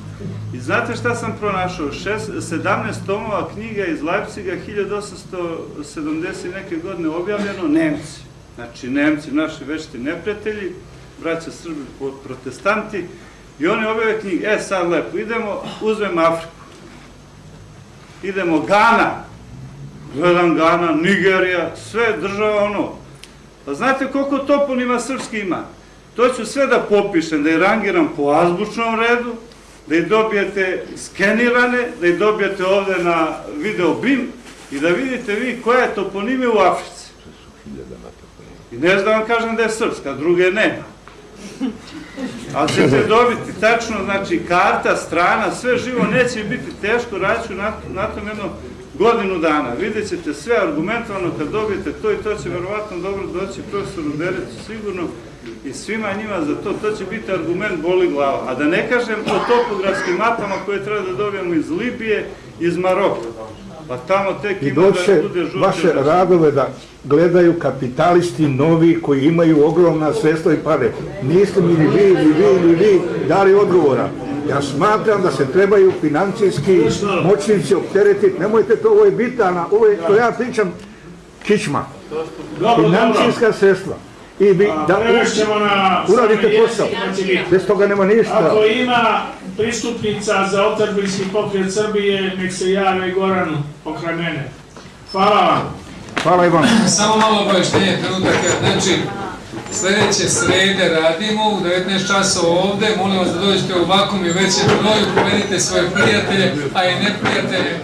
I znate šta sam pronašao? Šest, 17 tomova knjiga iz Leipziga 1870 neke godine objavljeno Nemci. Znači Nemci, naši vešti neprijatelji, braća Srbi protestanti, i oni objave knjige. E sad lepo, idemo, uzmem Afriku. Idemo Gana, gledam Gana, Nigerija, sve država ono, Pa znate koliko toponima srpski ima? To ću sve da popišem, da je rangiram po azbučnom redu, da ih dobijete skenirane, da ih dobijete ovde na video BIM i da vidite vi koja je toponime u Africi. I ne znam da vam kažem da je srpska, druge nema. Ali ćete dobiti tačno, znači karta, strana, sve živo, neće biti teško, radit ću na, na tom jedno godinu dana. Vidjet ćete sve argumentovano kad dobijete to i to će verovatno dobro doći profesoru Berecu sigurno i svima njima za to, to će biti argument boli glava. A da ne kažem o topografskim mapama koje treba da dobijemo iz Libije, iz Maroka. Pa tamo tek ima da bude žuti. vaše radove da gledaju kapitalisti novi koji imaju ogromna sredstva i pare. Niste mi ni vi, ni vi, ni vi dali odgovora. Ja smatram da se trebaju financijski moćnici opteretiti. Nemojte to, ovo je bitana, ovo je, to ja pričam kičma. Financijska sredstva. i vi da uradite posao. znači. Bez toga nema ništa. Ako ima pristupnica za otadbinski pokret Srbije, nek se jave Goranu pokraj mene. Hvala vam. Hvala i vam. Samo malo obaveštenje trenutaka. Znači, sljedeće srede radimo u 19 časova ovde. Molim vas da dođete u ovakvom i većem broju, povedite svoje prijatelje, a i neprijatelje